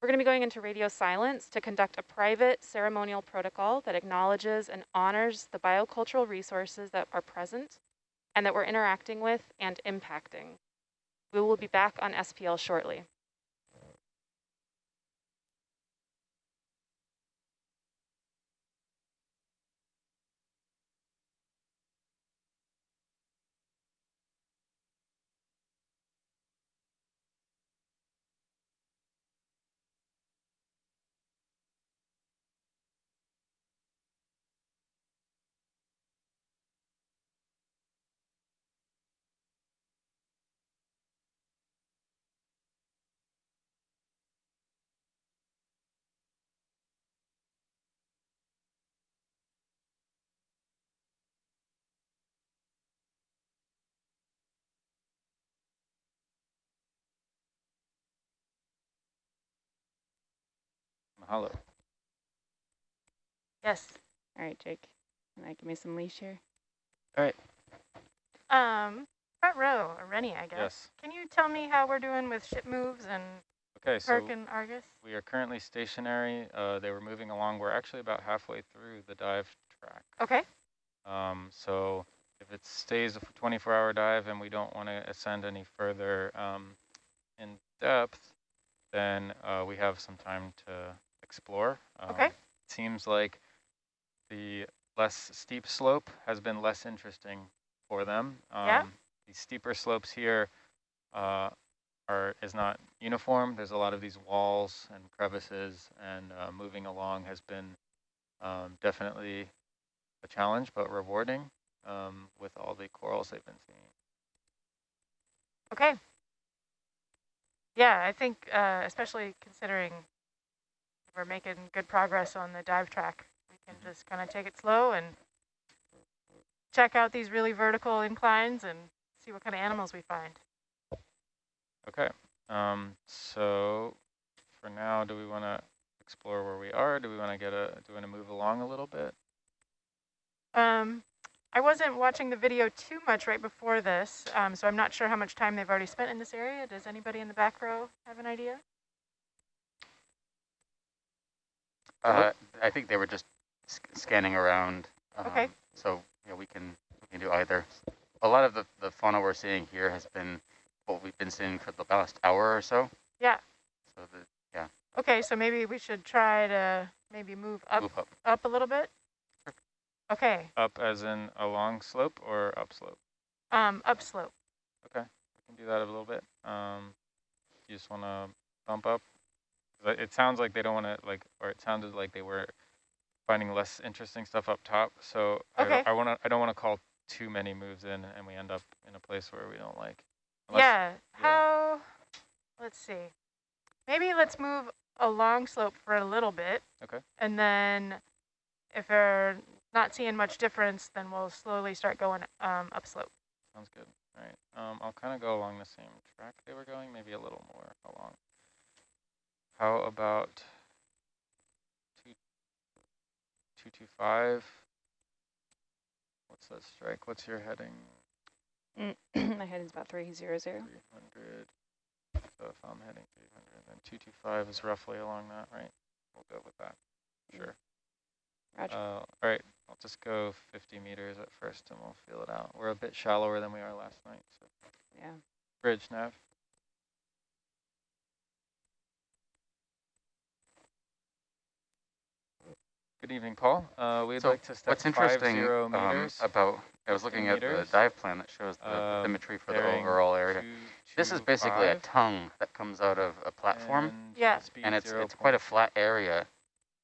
G: we're going to be going into radio silence to conduct a private ceremonial protocol that acknowledges and honors the biocultural resources that are present and that we're interacting with and impacting. We will be back on SPL shortly.
I: Mahalo.
G: Yes. All right, Jake. Can I give me some leash here?
I: All right.
G: Um, front row, or Rennie, I guess.
I: Yes.
G: Can you tell me how we're doing with ship moves and
I: Okay, so
G: and Argus?
I: we are currently stationary. Uh, they were moving along. We're actually about halfway through the dive track.
G: Okay.
I: Um, so if it stays a 24-hour dive and we don't want to ascend any further um, in depth, then uh, we have some time to explore. Um,
G: Okay.
I: It seems like the less steep slope has been less interesting for them. Um,
G: Yeah.
I: The steeper slopes here uh, are is not uniform. There's a lot of these walls and crevices, and uh, moving along has been um, definitely a challenge, but rewarding um, with all the corals they've been seeing.
G: Okay. Yeah, I think uh, especially considering we're making good progress on the dive track, we can just kind of take it slow and check out these really vertical inclines and see what kind of animals we find.
I: Okay, um, so for now, do we want to explore where we are? Do we want to get a, do we want to move along a little bit?
G: Um, I wasn't watching the video too much right before this, um, so I'm not sure how much time they've already spent in this area. Does anybody in the back row have an idea?
J: Uh, I think they were just sc scanning around. Um,
G: Okay.
J: So yeah, we can we can do either. A lot of the the fauna we're seeing here has been what we've been seeing for the last hour or so.
G: Yeah.
J: So the yeah,
G: Okay, so maybe we should try to maybe move up
J: move up.
G: up a little bit. Okay,
I: Up as in a long slope or upslope?
G: um, upslope.
I: Okay, we can do that a little bit. Um, you just want to bump up? It sounds like they don't want to like, or it sounded like they were finding less interesting stuff up top. So I,
G: Okay.
I: don't- I want to, I don't want to call too many moves in, and we end up in a place where we don't like. Unless-
G: yeah. How? Let's see. Maybe let's move a long slope for a little bit.
I: Okay.
G: And then
K: if they're not seeing much difference, then we'll slowly start going um, upslope.
I: Sounds good. All right. Um, I'll kind of go along the same track they were going, maybe a little more along. How about two, two two five? What's that strike? What's your heading? [CLEARS THROAT]
K: My heading's about 300.
I: 300. So if I'm heading 300, then 225 is roughly along that, right? We'll go with that. Sure.
K: Roger.
I: Uh, all right, I'll just go 50 meters at first and we'll feel it out. We're a bit shallower than we are last night. So.
K: Yeah.
I: Bridge, Nav. Good evening, Paul. Uh, we'd
J: So
I: like to step
J: What's interesting
I: five zero
J: um,
I: meters.
J: about, I was looking at the dive plan that shows the
I: Um,
J: bathymetry for the overall area.
I: two,
J: This is
I: two,
J: basically a tongue that comes out of a platform,
I: and
K: Yeah.
J: and it's it's quite a flat area.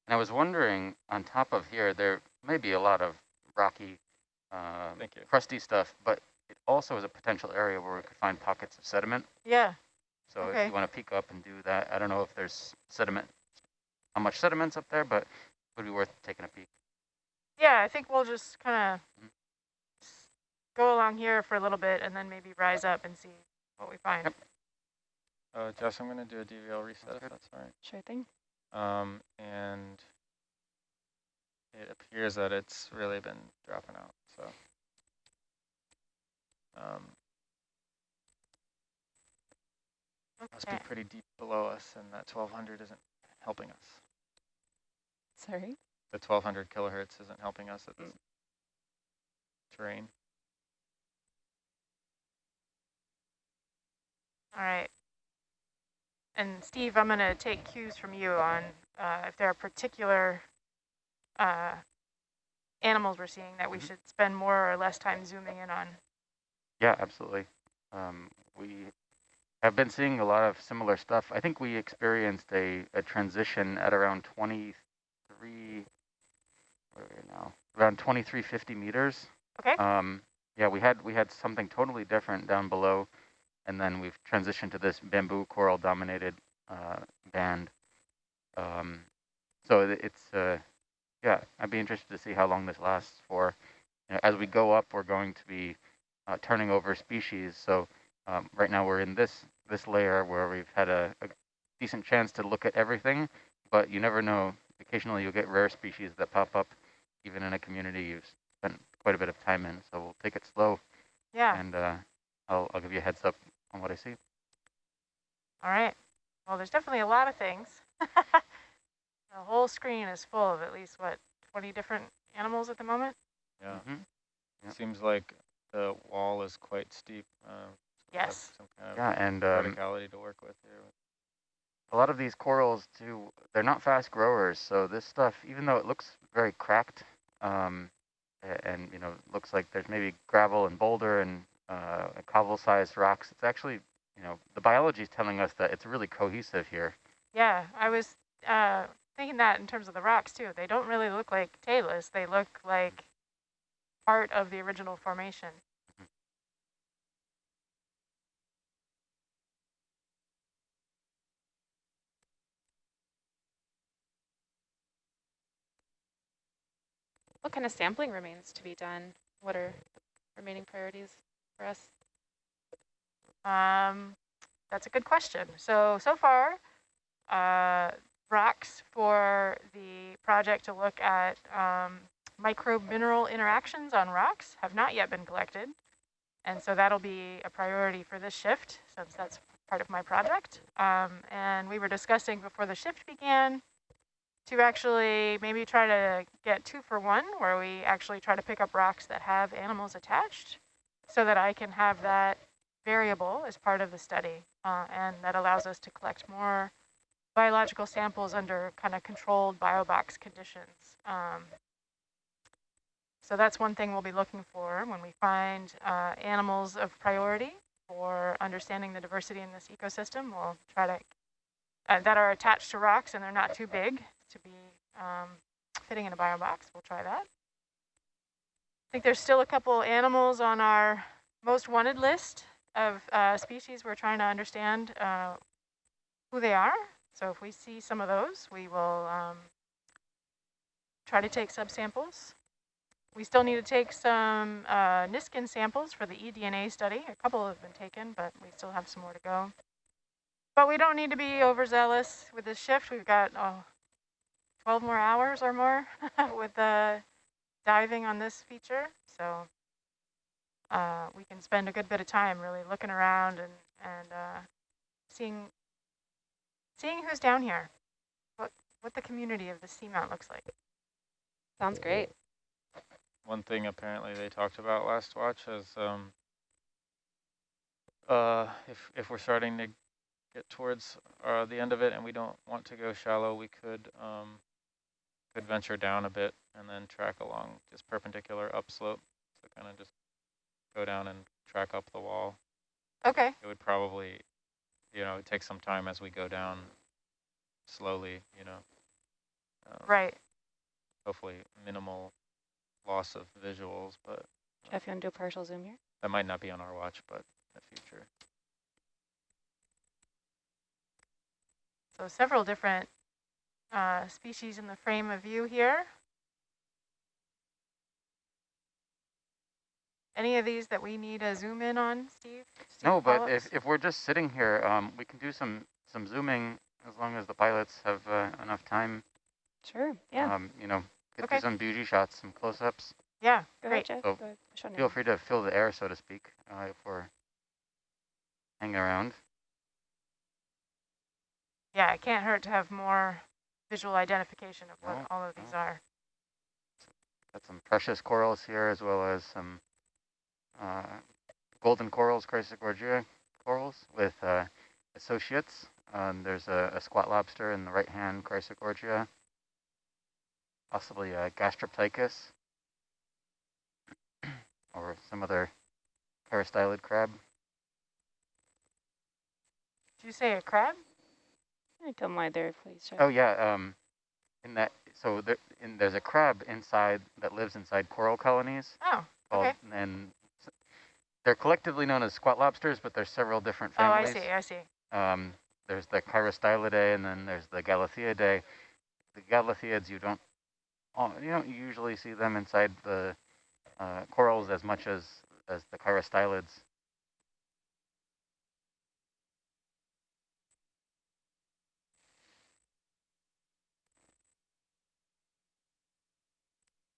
J: And I was wondering, on top of here, there may be a lot of rocky, um, crusty stuff, but it also is a potential area where we could find pockets of sediment.
K: Yeah.
J: So if you want to peek up and do that, I don't know if there's sediment, how much sediment's up there, but it would be worth taking a peek.
K: Yeah, I think we'll just kind of go along here for a little bit and then maybe rise up and see what we find.
J: Yep.
I: Uh, Jess, I'm going to do a DVL reset if that's all right.
K: Sure thing.
I: Um, and it appears that it's really been dropping out. So, um, must be pretty deep below us, and that 1200 isn't helping us.
K: Sorry.
I: The 1200 kilohertz isn't helping us at this terrain.
K: All right. And Steve, I'm going to take cues from you on uh, if there are particular uh, animals we're seeing that we
J: Mhm.
K: should spend more or less time zooming in on.
J: Yeah, absolutely. Um, we have been seeing a lot of similar stuff. I think we experienced a, a transition at around 23, where are we now? Around 2350 meters.
K: Okay.
J: Um, yeah, we had we had something totally different down below, and then we've transitioned to this bamboo coral dominated uh, band. Um, so it's uh, yeah, I'd be interested to see how long this lasts for. You know, as we go up, we're going to be uh, turning over species. So um, right now we're in this this layer where we've had a, a decent chance to look at everything, but you never know. Occasionally you'll get rare species that pop up, even in a community you've spent quite a bit of time in. So we'll take it slow,
K: Yeah.
J: and uh, I'll I'll give you a heads up on what I see.
K: All right. Well, there's definitely a lot of things. [LAUGHS] the whole screen is full of at least, what, 20 different animals at the moment?
I: Yeah.
J: hmm Yep.
I: Seems like the wall is quite steep. Uh, so
K: Yes.
I: Some kind of
J: Yeah, and um,
I: verticality to work with here.
J: a lot of these corals too, they're not fast growers. So this stuff, even though it looks very cracked, um, and you know, looks like there's maybe gravel and boulder and uh, cobble-sized rocks, it's actually, you know, the biology is telling us that it's really cohesive here.
K: Yeah, I was uh, thinking that in terms of the rocks, too. They don't really look like talus. They look like part of the original formation. What kind of sampling remains to be done? What are remaining priorities for us? Um, that's a good question. So, so far, uh, rocks for the project to look at um, microbe mineral interactions on rocks have not yet been collected. And so that'll be a priority for this shift since that's part of my project. Um, and we were discussing before the shift began to actually maybe try to get two for one, where we actually try to pick up rocks that have animals attached so that I can have that variable as part of the study. Uh, and that allows us to collect more biological samples under kind of controlled biobox conditions. Um, so that's one thing we'll be looking for when we find uh, animals of priority for understanding the diversity in this ecosystem. We'll try to, uh, that are attached to rocks and they're not too big to be um, fitting in a bio box. We'll try that. I think there's still a couple animals on our most wanted list of uh, species we're trying to understand uh, who they are. So if we see some of those, we will um, try to take subsamples. We still need to take some uh, Niskin samples for the eDNA study. A couple have been taken, but we still have some more to go. But we don't need to be overzealous with this shift. We've got oh, 12 more hours or more [LAUGHS] with the diving on this feature. So uh, we can spend a good bit of time really looking around and, and uh, seeing, seeing who's down here, what, what the community of the seamount looks like.
G: Sounds great.
I: One thing apparently they talked about last watch is um, uh, if, if we're starting to get towards uh, the end of it and we don't want to go shallow, we could um, could venture down a bit and then track along just perpendicular upslope. So kind of just go down and track up the wall.
K: Okay.
I: It would probably, you know, take some time as we go down slowly, you know. Um,
K: right.
I: Hopefully minimal loss of visuals, but
G: Jeff, you want to do a partial zoom here?
I: that might not be on our watch, but in the future.
K: So several different uh, species in the frame of view here. Any of these that we need a zoom in on, Steve? Steve
J: No, but if, if we're just sitting here, um, we can do some, some zooming as long as the pilots have uh, enough time.
G: Sure, yeah.
J: Um, you know, get
K: Okay.
J: some beauty shots, some close-ups.
K: yeah,
G: Go
K: great.
G: ahead, Jeff.
J: So
G: Go ahead.
J: Feel free to fill the air, so to speak, uh, if we're hanging around.
K: Yeah, it can't hurt to have more visual identification of what
J: No,
K: all of these
J: no.
K: are.
J: Got some precious corals here, as well as some uh, golden corals, Chrysogorgia corals with uh, associates. Um, there's a, a squat lobster in the right hand, Chrysogorgia, possibly a Gastroptychus, [CLEARS THROAT] or some other chirostylid crab.
K: Did you say a crab?
G: Come lie there, please, Jeff.
J: Oh yeah, um, in that so there, in, there's a crab inside that lives inside coral colonies.
K: Oh,
J: Called,
K: Okay.
J: And they're collectively known as squat lobsters, but there's several different families.
K: oh, I see, I see.
J: Um, there's the Chirostylidae, and then there's the Galatheidae. The Galatheids, you don't, you don't usually see them inside the uh, corals as much as as the Chirostylids.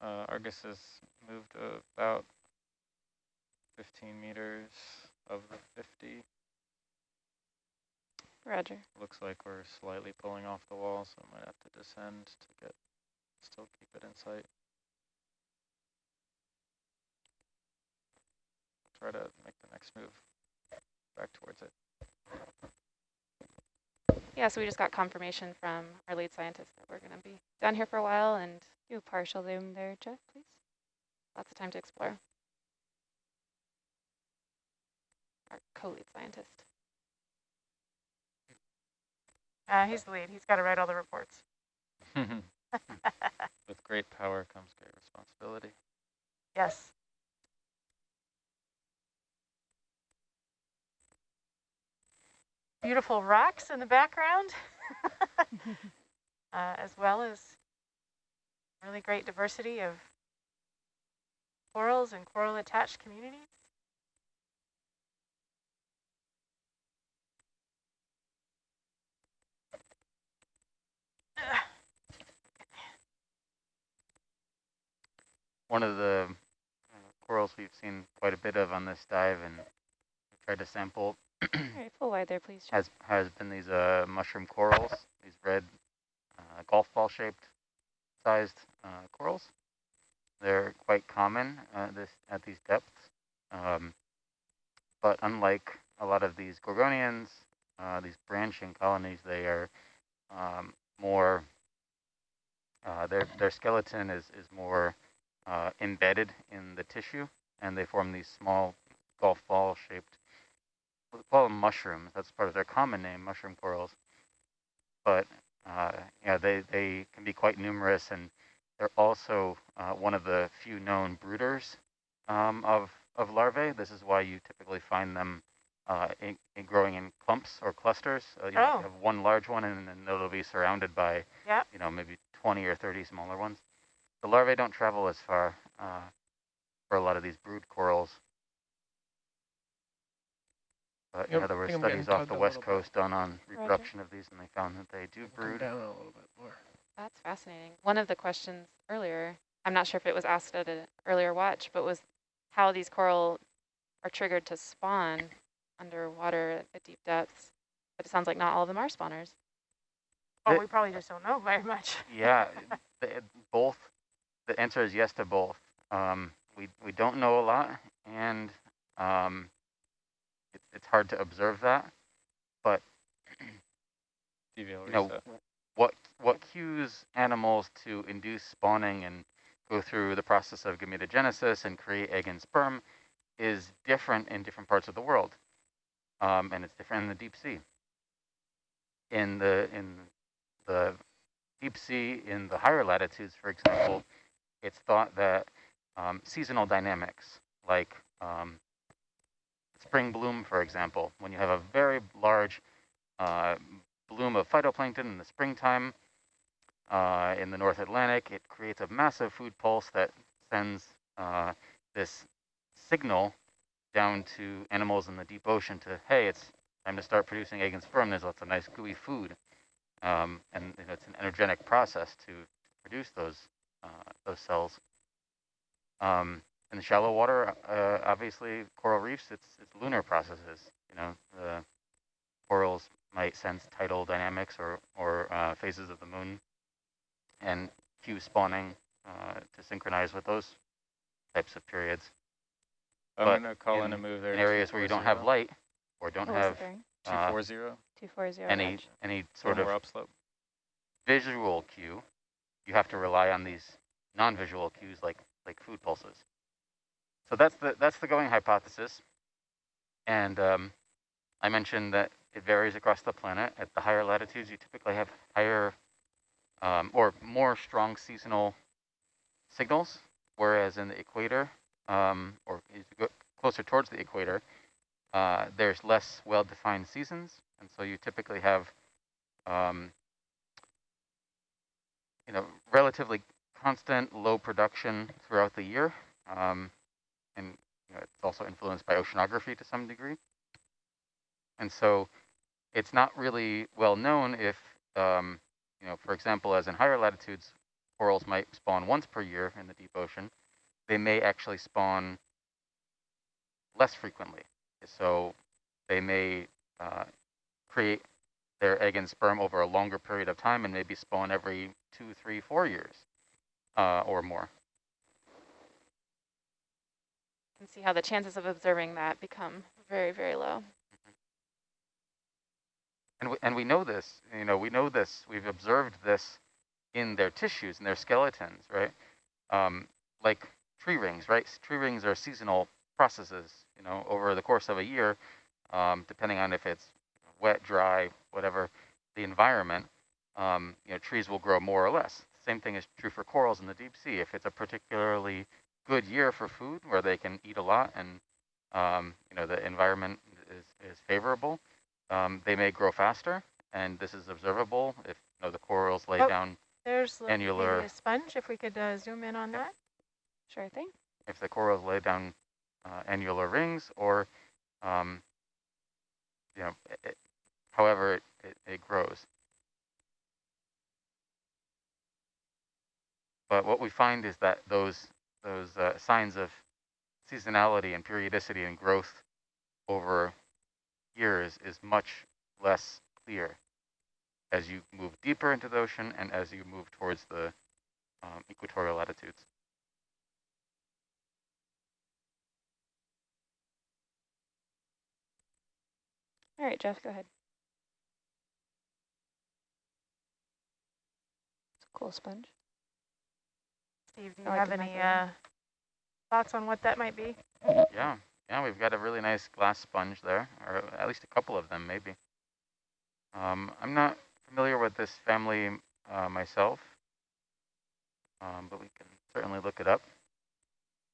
I: Uh, Argus has moved about 15 meters of the 50.
G: Roger.
I: Looks like we're slightly pulling off the wall, so I might have to descend to get, still keep it in sight. Try to make the next move back towards it.
G: Yeah, so we just got confirmation from our lead scientist that we're going to be down here for a while and do a partial zoom there, Jeff, please. Lots of time to explore. Our co-lead scientist.
K: Uh, he's the lead. He's got to write all the reports. [LAUGHS] [LAUGHS]
I: With great power comes great responsibility.
K: yes. Beautiful rocks in the background, [LAUGHS] uh, as well as really great diversity of corals and coral attached communities.
J: One of the uh, corals we've seen quite a bit of on this dive, and tried to sample
G: All right, full wide there, please, Jeff.
J: has has been these uh, mushroom corals, these red uh, golf ball shaped sized uh, corals. They're quite common uh, this at these depths, um, but unlike a lot of these gorgonians, uh, these branching colonies, they are um, more. Uh, their their skeleton is is more uh, embedded in the tissue, and they form these small golf ball shaped we call them mushrooms. That's part of their common name, mushroom corals. But uh, yeah, they, they can be quite numerous, and they're also uh, one of the few known brooders um, of of larvae. This is why you typically find them uh, in, in growing in clumps or clusters. Uh, you, know,
K: Oh.
J: you have one large one, and then it'll be surrounded by
K: Yep.
J: you know maybe 20 or 30 smaller ones. the larvae don't travel as far uh, for a lot of these brood corals. But you
A: Yep,
J: know, there were
A: I think I'm getting
J: studies off the west
A: little bit.
J: coast done on reproduction of these, and they found that they do brood.
A: down a little bit more.
G: That's fascinating. One of the questions earlier, I'm not sure if it was asked at an earlier watch, but was how these coral are triggered to spawn underwater at deep depths. But it sounds like not all of them are spawners.
K: Oh,
J: The-
K: we probably just don't know very much. [LAUGHS]
J: Yeah, the, both. The answer is yes to both. Um, we we don't know a lot, and um, it, it's hard to observe that. But [CLEARS THROAT] you know what what cues animals to induce spawning and go through the process of gametogenesis and create egg and sperm is different in different parts of the world, um, and it's different in the deep sea. In the in the deep sea, in the higher latitudes, for example, it's thought that um, seasonal dynamics, like um, spring bloom, for example, when you have a very large uh, bloom of phytoplankton in the springtime uh, in the North Atlantic, it creates a massive food pulse that sends uh, this signal down to animals in the deep ocean to, hey, it's time to start producing egg and sperm. There's lots of nice gooey food. Um, and you know, it's an energetic process to produce those uh, those cells. Um, in the shallow water, uh, obviously, coral reefs, it's, it's lunar processes. You know, the corals might sense tidal dynamics or, or uh, phases of the moon and cue spawning uh, to synchronize with those types of periods.
I: I'm
J: but
I: going to call in,
J: in-
I: a move there.
J: In areas where you don't have light or don't
G: What
J: have
G: the
J: uh,
I: 240.
G: 240
J: any
G: edge.
J: any
I: Sort
J: sort of
I: more upslope.
J: visual cue, you have to rely on these non-visual cues like like food pulses. So that's the that's the going hypothesis. And um, I mentioned that it varies across the planet. At the higher latitudes, you typically have higher um, or more strong seasonal signals, whereas in the equator, um, or closer towards the equator, uh, there's less well-defined seasons, and so you typically have um, you know, relatively constant low production throughout the year. Um, and you know, it's also influenced by oceanography to some degree. And so it's not really well known if, um, you know, for example, as in higher latitudes, corals might spawn once per year in the deep ocean. They may actually spawn less frequently. So they may uh, create their egg and sperm over a longer period of time and maybe spawn every two, three, four years uh, or more.
G: And see how the chances of observing that become very, very low.
J: And we, and we know this, you know, we know this, we've observed this in their tissues, in their skeletons, right? Um, like tree rings, right? Tree rings are seasonal processes, you know, over the course of a year, um, depending on if it's wet, dry, whatever the environment, um, you know, trees will grow more or less. Same thing is true for corals in the deep sea. If it's a particularly good year for food where they can eat a lot and, um, you know, the environment is, is favorable, um, they may grow faster. And this is observable if you know, the corals lay
K: Oh,
J: down,
K: There's
J: Annular-
K: a sponge, if we could uh, zoom in on that.
G: Sure thing.
J: if the corals lay down uh, annular rings or, um, you know, it- however it, it, it grows. But what we find is that those those uh, signs of seasonality and periodicity and growth over years is much less clear as you move deeper into the ocean and as you move towards the um, equatorial latitudes.
G: All right, Jeff, go ahead. It's a cool sponge.
K: Steve, do you
G: I
K: have any uh, thoughts on what that might be?
J: Yeah, yeah, we've got a really nice glass sponge there, or at least a couple of them, maybe. Um, I'm not familiar with this family uh, myself, um, but we can certainly look it up.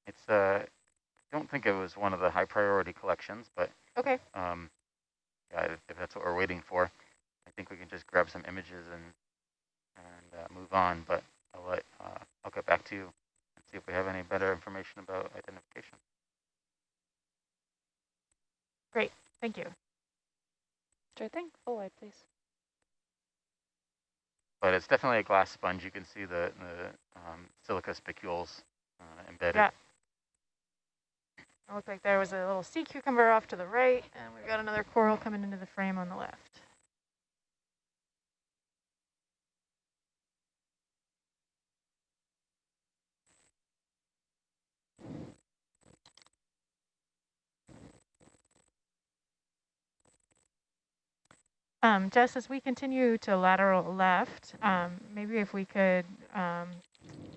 J: It's, uh, I don't think it was one of the high priority collections, but
K: Okay.
J: um, yeah, if, if that's what we're waiting for, I think we can just grab some images and and uh, move on. But I'll let uh, I'll get back to you and see if we have any better information about identification.
K: Great, thank you.
L: Sure thing. Full wide, please.
J: But it's definitely a glass sponge. You can see the, the um, silica spicules uh, embedded.
K: Yeah. It looked like there was a little sea cucumber off to the right, and we've got another coral coming into the frame on the left. Um, Jess, as we continue to lateral left, um, maybe if we could um,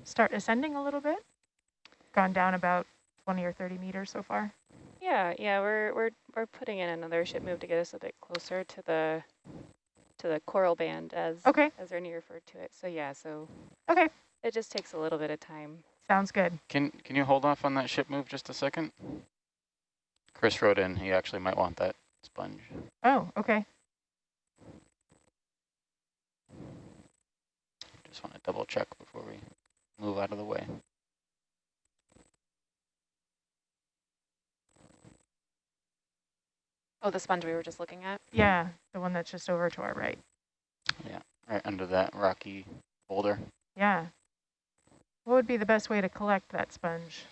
K: start ascending a little bit. Gone down about 20 or 30 meters so far.
L: Yeah, yeah, we're we're we're putting in another ship move to get us a bit closer to the to the coral band as
K: Okay,
L: as Ernie referred to it. So yeah, so
K: okay,
L: it just takes a little bit of time.
K: sounds good.
J: Can can you hold off on that ship move just a second? Chris wrote in he actually might want that sponge.
K: Oh, okay.
J: Just want to double check before we move out of the way.
L: Oh, the sponge we were just looking at.
K: Yeah, the one that's just over to our right.
J: Yeah, right under that rocky boulder.
K: Yeah. What would be the best way to collect that sponge?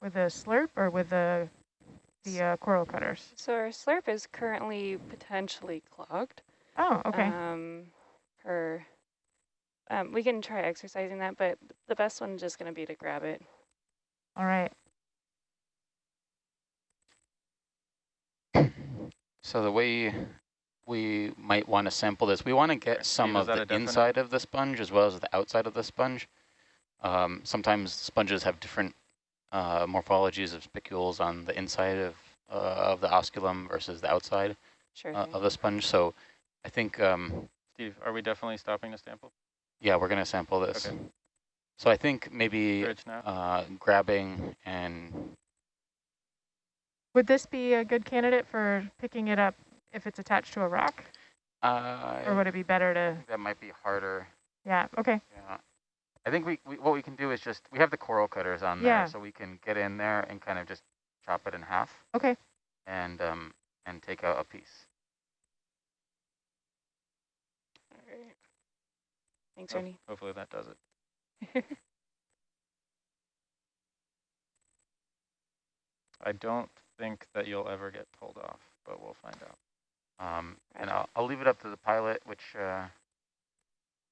K: With a slurp or with the the uh, coral cutters?
L: So our slurp is currently potentially clogged.
K: Oh, okay.
L: Um, or um, we can try exercising that, but the best one is just going to be to grab it.
K: All right.
J: So the way we might want to sample this, we want to get some of the inside of the sponge as well as the outside of the sponge. Um, sometimes sponges have different uh, morphologies of spicules on the inside of uh, of the osculum versus the outside
L: Sure
J: uh, of the sponge. So I think, um,
I: Steve, are we definitely stopping to sample?
J: Yeah, we're going to sample this.
I: Okay.
J: So I think maybe uh, grabbing and
K: Would this be a good candidate for picking it up if it's attached to a rock?
J: uh,
K: Or would it be better to,
J: that might be harder.
K: yeah, okay.
J: Yeah. I think we, we what we can do is just we have the coral cutters on there, so we can get in there and kind of just chop it in half
K: Okay,
J: and um and take out a piece.
L: All right. Thanks, Ernie.
I: Hopefully that does it. [LAUGHS] I don't think that you'll ever get pulled off, but we'll find out.
J: Um, and I'll I'll leave it up to the pilot which uh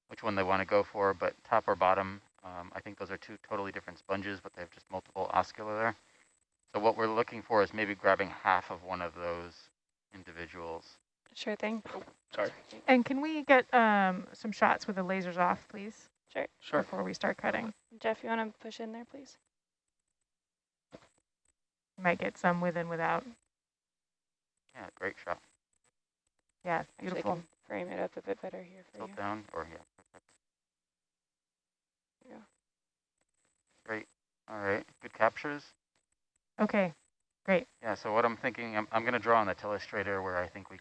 J: which one they want to go for, but top or bottom, um, I think those are two totally different sponges, but they have just multiple oscula there. So what we're looking for is maybe grabbing half of one of those individuals.
L: Sure thing.
A: Sorry.
K: and can we get um, some shots with the lasers off, please,
L: Sure.
A: Sure.
K: before we start cutting?
L: Jeff, you want to push in there, please?
K: Might get some with and without.
J: Yeah, great shot.
K: Yeah,
L: Actually, I
K: beautiful.
L: can frame it up a bit better here for
J: Tilt
L: you.
J: down or yeah. perfect.
L: Yeah.
J: Great. All right. Good captures.
K: Okay, great.
J: Yeah, so what I'm thinking, I'm, I'm going to draw on the telestrator where I think we